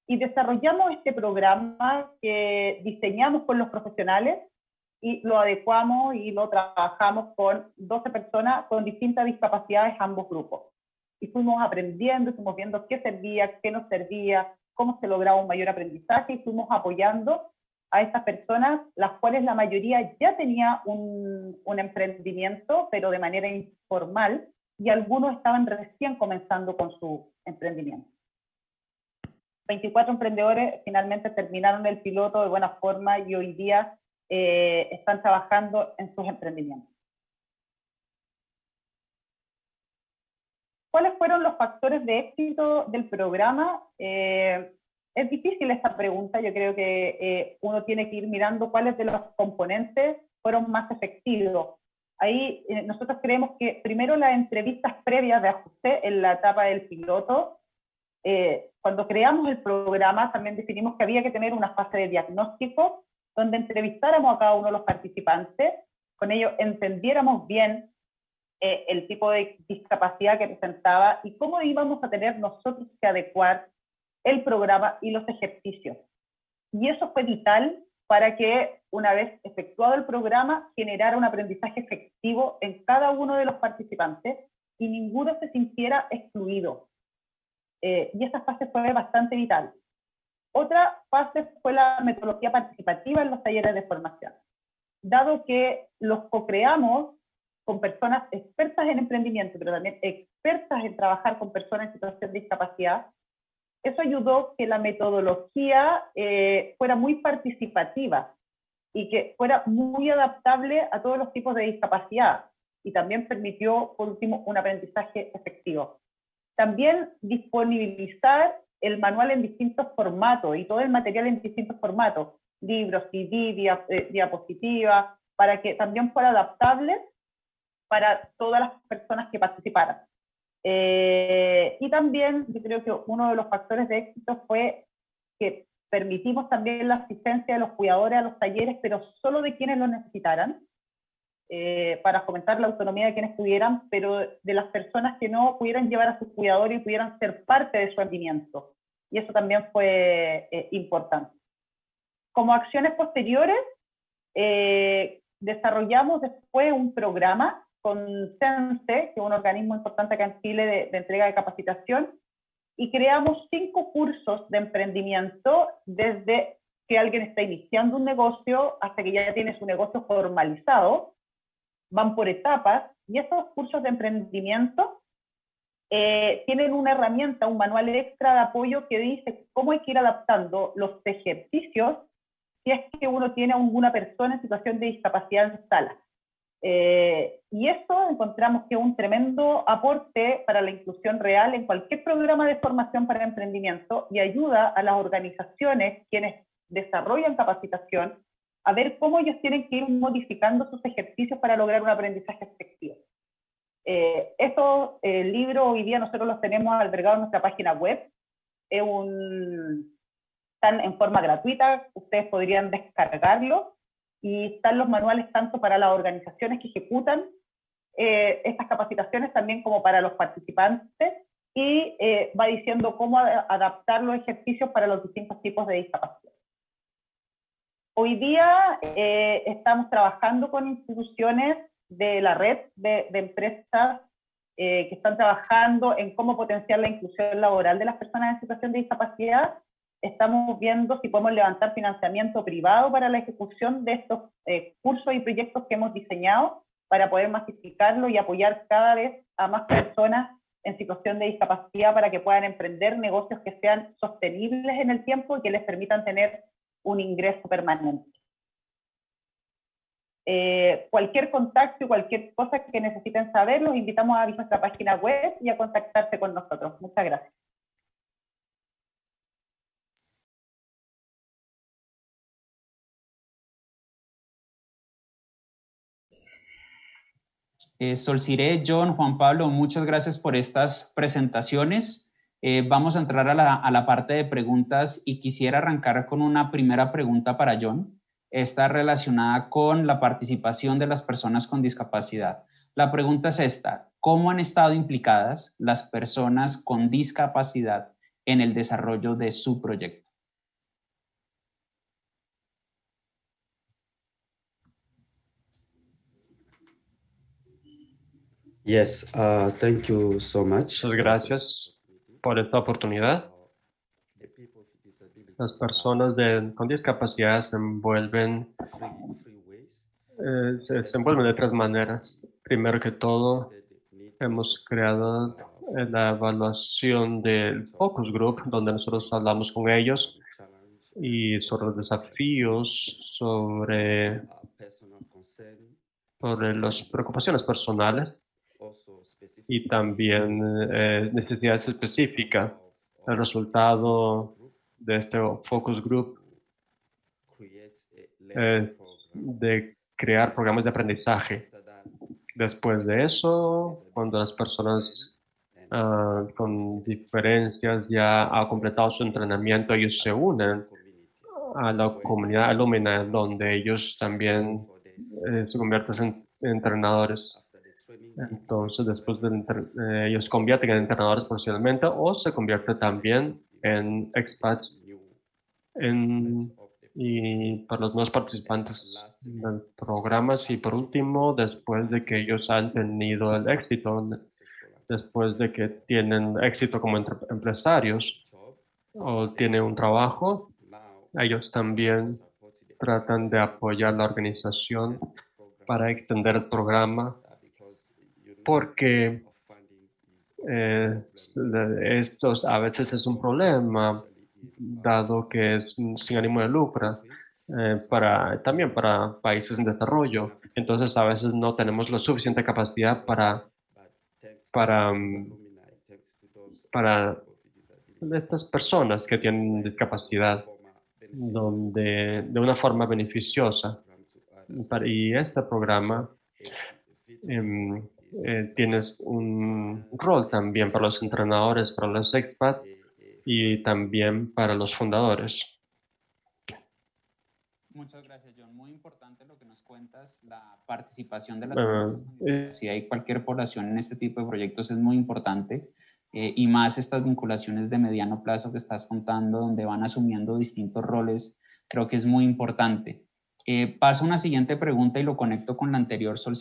y desarrollamos este programa que diseñamos con los profesionales y lo adecuamos y lo trabajamos con 12 personas con distintas discapacidades, ambos grupos. Y fuimos aprendiendo, fuimos viendo qué servía, qué no servía, cómo se lograba un mayor aprendizaje y fuimos apoyando a estas personas, las cuales la mayoría ya tenía un, un emprendimiento, pero de manera informal, y algunos estaban recién comenzando con su emprendimiento. 24 emprendedores finalmente terminaron el piloto de buena forma y hoy día eh, están trabajando en sus emprendimientos. ¿Cuáles fueron los factores de éxito del programa? Eh, es difícil esta pregunta, yo creo que eh, uno tiene que ir mirando cuáles de los componentes fueron más efectivos. Ahí nosotros creemos que primero las entrevistas previas de ajuste en la etapa del piloto, cuando creamos el programa también definimos que había que tener una fase de diagnóstico donde entrevistáramos a cada uno de los participantes, con ello entendiéramos bien eh, el tipo de discapacidad que presentaba y cómo íbamos a tener nosotros que adecuar el programa y los ejercicios. Y eso fue vital para que una vez efectuado el programa generara un aprendizaje efectivo en cada uno de los participantes y ninguno se sintiera excluido. Eh, y esa fase fue bastante vital. Otra fase fue la metodología participativa en los talleres de formación. Dado que los co-creamos con personas expertas en emprendimiento, pero también expertas en trabajar con personas en situación de discapacidad, eso ayudó que la metodología eh, fuera muy participativa y que fuera muy adaptable a todos los tipos de discapacidad y también permitió, por último, un aprendizaje efectivo. También disponibilizar el manual en distintos formatos y todo el material en distintos formatos, libros, CD, eh, diapositivas, para que también fuera adaptable para todas las personas que participaran. Eh, y también yo creo que uno de los factores de éxito fue que permitimos también la asistencia de los cuidadores a los talleres, pero solo de quienes lo necesitaran, eh, para fomentar la autonomía de quienes pudieran, pero de las personas que no pudieran llevar a sus cuidadores y pudieran ser parte de su rendimiento. Y eso también fue eh, importante. Como acciones posteriores, eh, desarrollamos después un programa con CENSE, que es un organismo importante acá en Chile de, de entrega de capacitación, y creamos cinco cursos de emprendimiento desde que alguien está iniciando un negocio hasta que ya tiene su negocio formalizado, van por etapas y esos cursos de emprendimiento eh, tienen una herramienta, un manual extra de apoyo que dice cómo hay que ir adaptando los ejercicios si es que uno tiene a persona en situación de discapacidad en sala. Eh, y eso encontramos que es un tremendo aporte para la inclusión real en cualquier programa de formación para emprendimiento y ayuda a las organizaciones quienes desarrollan capacitación a ver cómo ellos tienen que ir modificando sus ejercicios para lograr un aprendizaje efectivo. Eh, estos eh, libros hoy día nosotros los tenemos albergados en nuestra página web. Es un, están en forma gratuita, ustedes podrían descargarlo y están los manuales tanto para las organizaciones que ejecutan eh, estas capacitaciones también como para los participantes y eh, va diciendo cómo adaptar los ejercicios para los distintos tipos de discapacidad. Hoy día eh, estamos trabajando con instituciones de la red de, empresas eh, que están trabajando en cómo potenciar la inclusión laboral de las personas en situación de discapacidad estamos viendo si podemos levantar financiamiento privado para la ejecución de estos eh, cursos y proyectos que hemos diseñado para poder masificarlo y apoyar cada vez a más personas en situación de discapacidad para que puedan emprender negocios que sean sostenibles en el tiempo y que les permitan tener un ingreso permanente. Eh, cualquier contacto y cualquier cosa que necesiten saber, los invitamos a nuestra página web y a contactarse con nosotros. Muchas gracias. Eh, Solciré, John, Juan Pablo, muchas gracias por estas presentaciones. Eh, vamos a entrar a la, a la, parte de preguntas y quisiera arrancar con una primera pregunta para John. Está relacionada con la participación de las personas con discapacidad. La pregunta es esta, ¿cómo han estado implicadas las personas con discapacidad en el desarrollo de su proyecto? Yes, uh, thank you so much. Muchas gracias por esta oportunidad. Las personas con discapacidad se envuelven, eh, envuelven de tres maneras. Primero que todo, hemos creado la evaluación del focus group, donde nosotros hablamos con ellos y sobre los desafíos, sobre, sobre las preocupaciones personales y también eh, necesidades específicas. El resultado de este focus group es de crear programas de aprendizaje. Después de eso, cuando las personas ah, con diferencias ya han completado su entrenamiento, ellos se unen a la comunidad alumna donde ellos también eh, se convierten en entrenadores. Entonces, después de eh, ellos convierten en entrenadores profesionalmente o se convierte también en expats en, y para los nuevos participantes del programas. Y por último, después de que ellos han tenido el éxito, después de que tienen éxito como empresarios o tienen un trabajo, ellos también tratan de apoyar la organización para extender el programa porque eh, estos a veces es un problema, dado que es sin ánimo de lucro, eh, para, también para países en desarrollo. Entonces, a veces no tenemos la suficiente capacidad para, para, mm, para estas personas que tienen discapacidad donde, de una forma beneficiosa. Y este programa em, eh, tienes un rol también para los entrenadores, para los expats y también para los fundadores. Muchas gracias, John. Muy importante lo que nos cuentas, la participación de las Si hay cualquier población en este tipo de proyectos es muy importante eh, y más estas vinculaciones de mediano plazo que estás contando, donde van asumiendo distintos roles, creo que es muy importante. Eh, paso a una siguiente pregunta y lo conecto con la anterior, Sol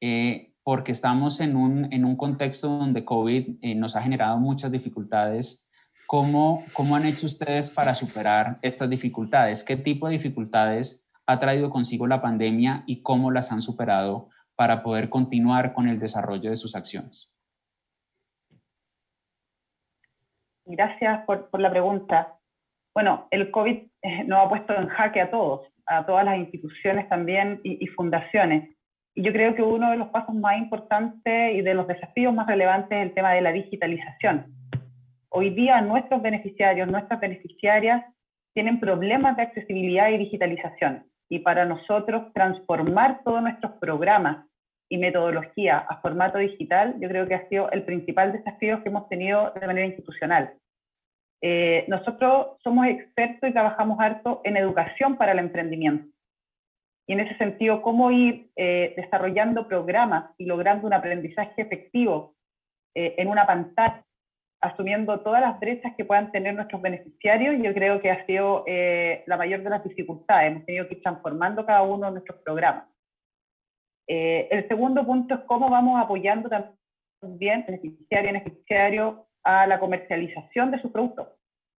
Eh, porque estamos en un, en un contexto donde COVID eh, nos ha generado muchas dificultades. ¿Cómo, ¿Cómo han hecho ustedes para superar estas dificultades? ¿Qué tipo de dificultades ha traído consigo la pandemia y cómo las han superado para poder continuar con el desarrollo de sus acciones? Gracias por, por la pregunta. Bueno, el COVID eh, nos ha puesto en jaque a todos, a todas las instituciones también y, y fundaciones. Yo creo que uno de los pasos más importantes y de los desafíos más relevantes es el tema de la digitalización. Hoy día nuestros beneficiarios, nuestras beneficiarias tienen problemas de accesibilidad y digitalización. Y para nosotros transformar todos nuestros programas y metodología a formato digital, yo creo que ha sido el principal desafío que hemos tenido de manera institucional. Eh, nosotros somos expertos y trabajamos harto en educación para el emprendimiento y en ese sentido, cómo ir eh, desarrollando programas y logrando un aprendizaje efectivo eh, en una pantalla, asumiendo todas las brechas que puedan tener nuestros beneficiarios, yo creo que ha sido eh, la mayor de las dificultades. Hemos tenido que ir transformando cada uno de nuestros programas. el segundo punto es cómo vamos apoyando también beneficiario beneficiario a la comercialización de sus productos.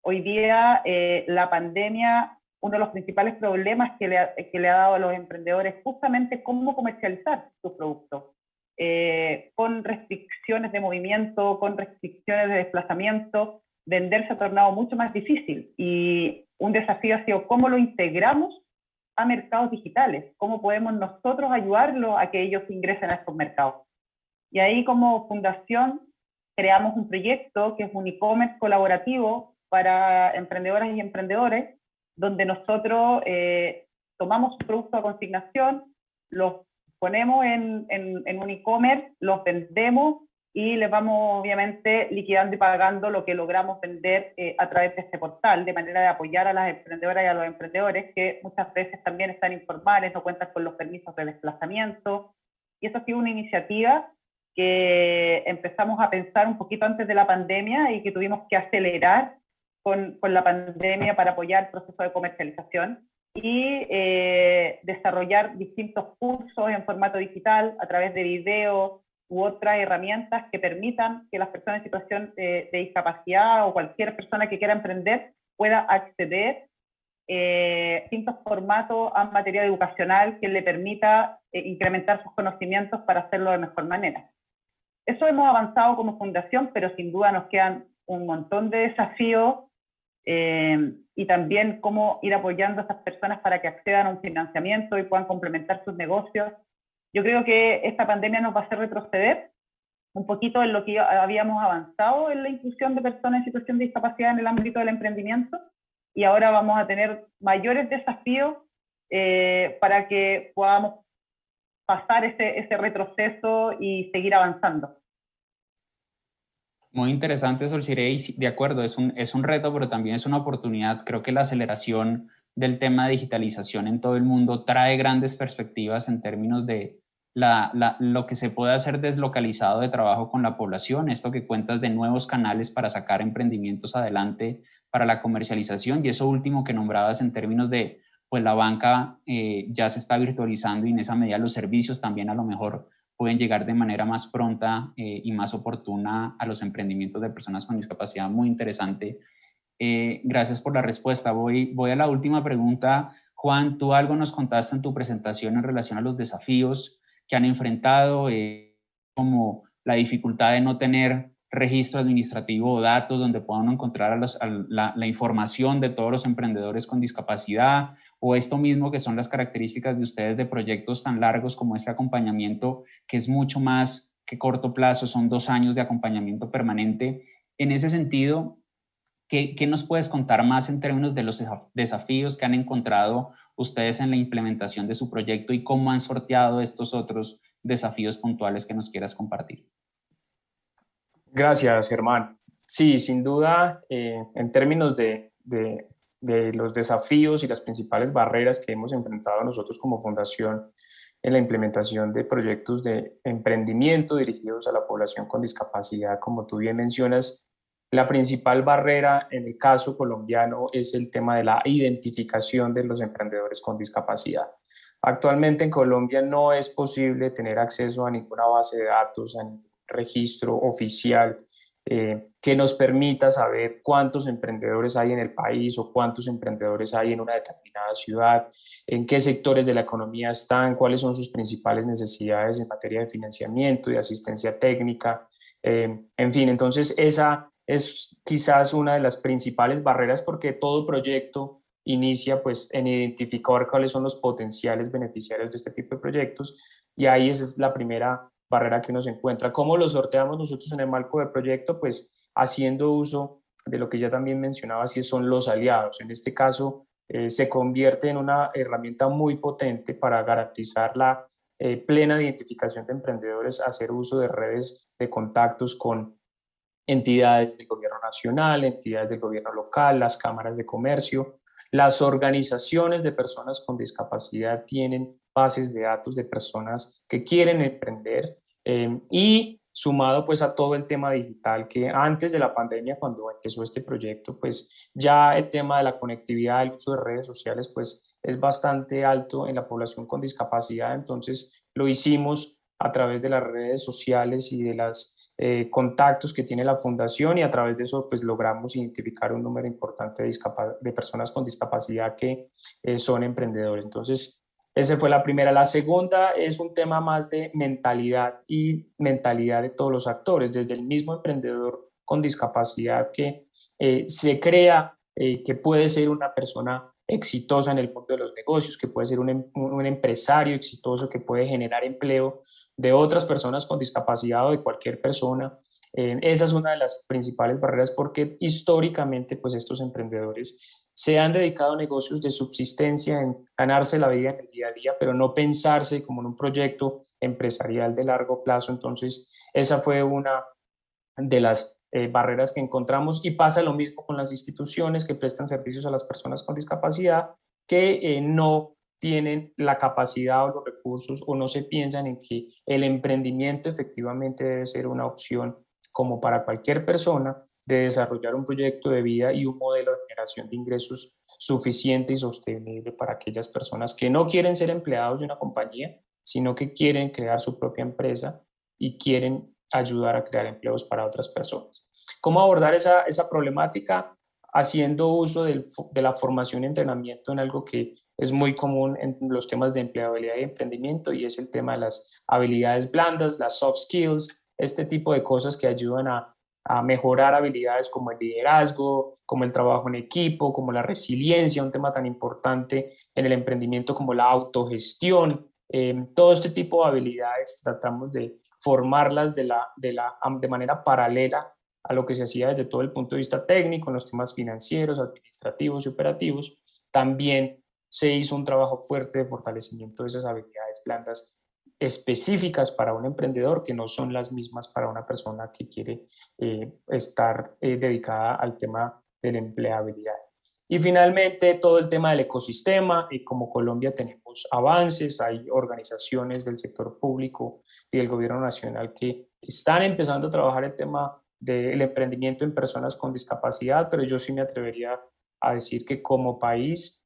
hoy día eh, la pandemia, uno de los principales problemas que le, ha, que le ha dado a los emprendedores es justamente cómo comercializar sus productos. Eh, con restricciones de movimiento, con restricciones de desplazamiento, vender se ha tornado mucho más difícil y un desafío ha sido cómo lo integramos a mercados digitales, cómo podemos nosotros ayudarlos a que ellos ingresen a estos mercados. Y ahí como fundación creamos un proyecto que es un e-commerce colaborativo para emprendedoras y emprendedores, donde nosotros eh, tomamos productos a consignación, los ponemos en, en, un e-commerce, los vendemos y les vamos obviamente liquidando y pagando lo que logramos vender eh, a través de este portal, de manera de apoyar a las emprendedoras y a los emprendedores que muchas veces también están informales, no cuentan con los permisos de desplazamiento. Y eso ha sido una iniciativa que empezamos a pensar un poquito antes de la pandemia y que tuvimos que acelerar con, con la pandemia para apoyar el proceso de comercialización y eh, desarrollar distintos cursos en formato digital a través de videos u otras herramientas que permitan que las personas en situación de, discapacidad o cualquier persona que quiera emprender pueda acceder eh, distintos formatos a material educacional que le permita eh, incrementar sus conocimientos para hacerlo de mejor manera. Eso hemos avanzado como fundación, pero sin duda nos quedan un montón de desafíos eh, y también cómo ir apoyando a esas personas para que accedan a un financiamiento y puedan complementar sus negocios. Yo creo que esta pandemia nos va a hacer retroceder un poquito en lo que habíamos avanzado en la inclusión de personas en situación de discapacidad en el ámbito del emprendimiento y ahora vamos a tener mayores desafíos eh, para que podamos pasar ese, ese retroceso y seguir avanzando. Muy interesante, Solcirey, de acuerdo, es un, es un reto, pero también es una oportunidad. Creo que la aceleración del tema de digitalización en todo el mundo trae grandes perspectivas en términos de la, la, lo que se puede hacer deslocalizado de trabajo con la población, esto que cuentas de nuevos canales para sacar emprendimientos adelante para la comercialización y eso último que nombrabas en términos de, pues la banca eh, ya se está virtualizando y en esa medida los servicios también a lo mejor pueden llegar de manera más pronta eh, y más oportuna a los emprendimientos de personas con discapacidad. Muy interesante. Eh, gracias por la respuesta. Voy, voy a la última pregunta. Juan, tú algo nos contaste en tu presentación en relación a los desafíos que han enfrentado, eh, como la dificultad de no tener registro administrativo o datos donde puedan encontrar la, la información de todos los emprendedores con discapacidad, o esto mismo que son las características de ustedes de proyectos tan largos como este acompañamiento, que es mucho más que corto plazo, son dos años de acompañamiento permanente. En ese sentido, ¿qué, qué nos puedes contar más en términos de los desafíos que han encontrado ustedes en la implementación de su proyecto y cómo han sorteado estos otros desafíos puntuales que nos quieras compartir? Gracias, Germán. Sí, sin duda, eh, en términos de, de, de los desafíos y las principales barreras que hemos enfrentado nosotros como fundación en la implementación de proyectos de emprendimiento dirigidos a la población con discapacidad. Como tú bien mencionas, la principal barrera en el caso colombiano es el tema de la identificación de los emprendedores con discapacidad. Actualmente en Colombia no es posible tener acceso a ninguna base de datos, a ningún registro oficial eh, que nos permita saber cuántos emprendedores hay en el país o cuántos emprendedores hay en una determinada ciudad, en qué sectores de la economía están, cuáles son sus principales necesidades en materia de financiamiento y asistencia técnica. Eh, en fin, entonces esa es quizás una de las principales barreras porque todo proyecto inicia pues en identificar cuáles son los potenciales beneficiarios de este tipo de proyectos y ahí esa es la primera barrera que uno se encuentra. ¿Cómo lo sorteamos nosotros en el marco del proyecto? Pues haciendo uso de lo que ya también mencionaba, si son los aliados. En este caso, eh, se convierte en una herramienta muy potente para garantizar la eh, plena identificación de emprendedores, hacer uso de redes de contactos con entidades del gobierno nacional, entidades del gobierno local, las cámaras de comercio. Las organizaciones de personas con discapacidad tienen bases de datos de personas que quieren emprender eh, y sumado pues a todo el tema digital que antes de la pandemia cuando empezó este proyecto pues ya el tema de la conectividad, el uso de redes sociales pues es bastante alto en la población con discapacidad entonces lo hicimos a través de las redes sociales y de los eh, contactos que tiene la fundación y a través de eso pues logramos identificar un número importante de, de personas con discapacidad que eh, son emprendedores. Entonces, esa fue la primera. La segunda es un tema más de mentalidad y mentalidad de todos los actores, desde el mismo emprendedor con discapacidad que eh, se crea que puede ser una persona exitosa en el mundo de los negocios, que puede ser un, em, empresario exitoso que puede generar empleo de otras personas con discapacidad o de cualquier persona. Eh, esa es una de las principales barreras porque históricamente pues estos emprendedores se han dedicado a negocios de subsistencia, en ganarse la vida en el día a día, pero no pensarse como en un proyecto empresarial de largo plazo. Entonces, esa fue una de las eh, barreras que encontramos y pasa lo mismo con las instituciones que prestan servicios a las personas con discapacidad que eh, no tienen la capacidad o los recursos o no se piensan en que el emprendimiento efectivamente debe ser una opción como para cualquier persona de desarrollar un proyecto de vida y un modelo de generación de ingresos suficiente y sostenible para aquellas personas que no quieren ser empleados de una compañía, sino que quieren crear su propia empresa y quieren ayudar a crear empleos para otras personas. ¿Cómo abordar esa, esa problemática? Haciendo uso de la formación y entrenamiento en algo que es muy común en los temas de empleabilidad y emprendimiento y es el tema de las habilidades blandas, las soft skills, este tipo de cosas que ayudan a, a mejorar habilidades como el liderazgo, como el trabajo en equipo, como la resiliencia, un tema tan importante en el emprendimiento como la autogestión. Eh, todo este tipo de habilidades tratamos de formarlas de, la, de, la, de manera paralela a lo que se hacía desde todo el punto de vista técnico, en los temas financieros, administrativos y operativos. También se hizo un trabajo fuerte de fortalecimiento de esas habilidades blandas específicas para un emprendedor que no son las mismas para una persona que quiere eh, estar eh, dedicada al tema de la empleabilidad. Y finalmente, todo el tema del ecosistema, y como Colombia tenemos avances, hay organizaciones del sector público y del gobierno nacional que están empezando a trabajar el tema del emprendimiento en personas con discapacidad, pero yo sí me atrevería a decir que como país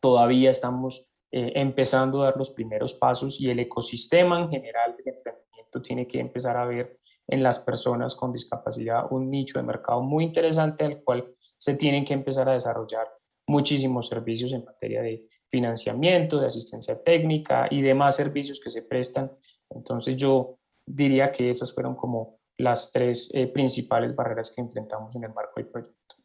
todavía estamos eh, empezando a dar los primeros pasos y el ecosistema en general del emprendimiento tiene que empezar a ver en las personas con discapacidad un nicho de mercado muy interesante al cual se tienen que empezar a desarrollar muchísimos servicios en materia de financiamiento, de asistencia técnica y demás servicios que se prestan. Entonces yo diría que esas fueron como las tres eh, principales barreras que enfrentamos en el marco del proyecto.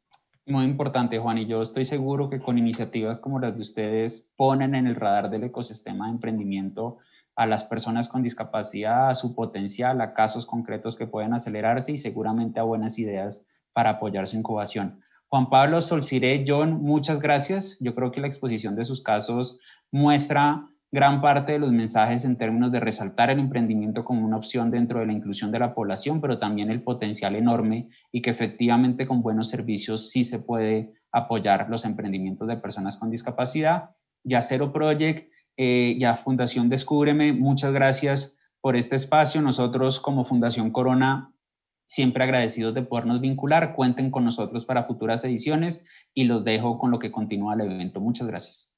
Muy importante, Juan, y yo estoy seguro que con iniciativas como las de ustedes ponen en el radar del ecosistema de emprendimiento a las personas con discapacidad, a su potencial, a casos concretos que pueden acelerarse y seguramente a buenas ideas para apoyar su incubación. Juan Pablo Solciré, John, muchas gracias. Yo creo que la exposición de sus casos muestra gran parte de los mensajes en términos de resaltar el emprendimiento como una opción dentro de la inclusión de la población, pero también el potencial enorme y que efectivamente con buenos servicios sí se puede apoyar los emprendimientos de personas con discapacidad. Ya Cero Project, eh, ya Fundación Descúbreme, muchas gracias por este espacio. Nosotros como Fundación Corona Siempre agradecidos de podernos vincular. Cuenten con nosotros para futuras ediciones y los dejo con lo que continúa el evento. Muchas gracias.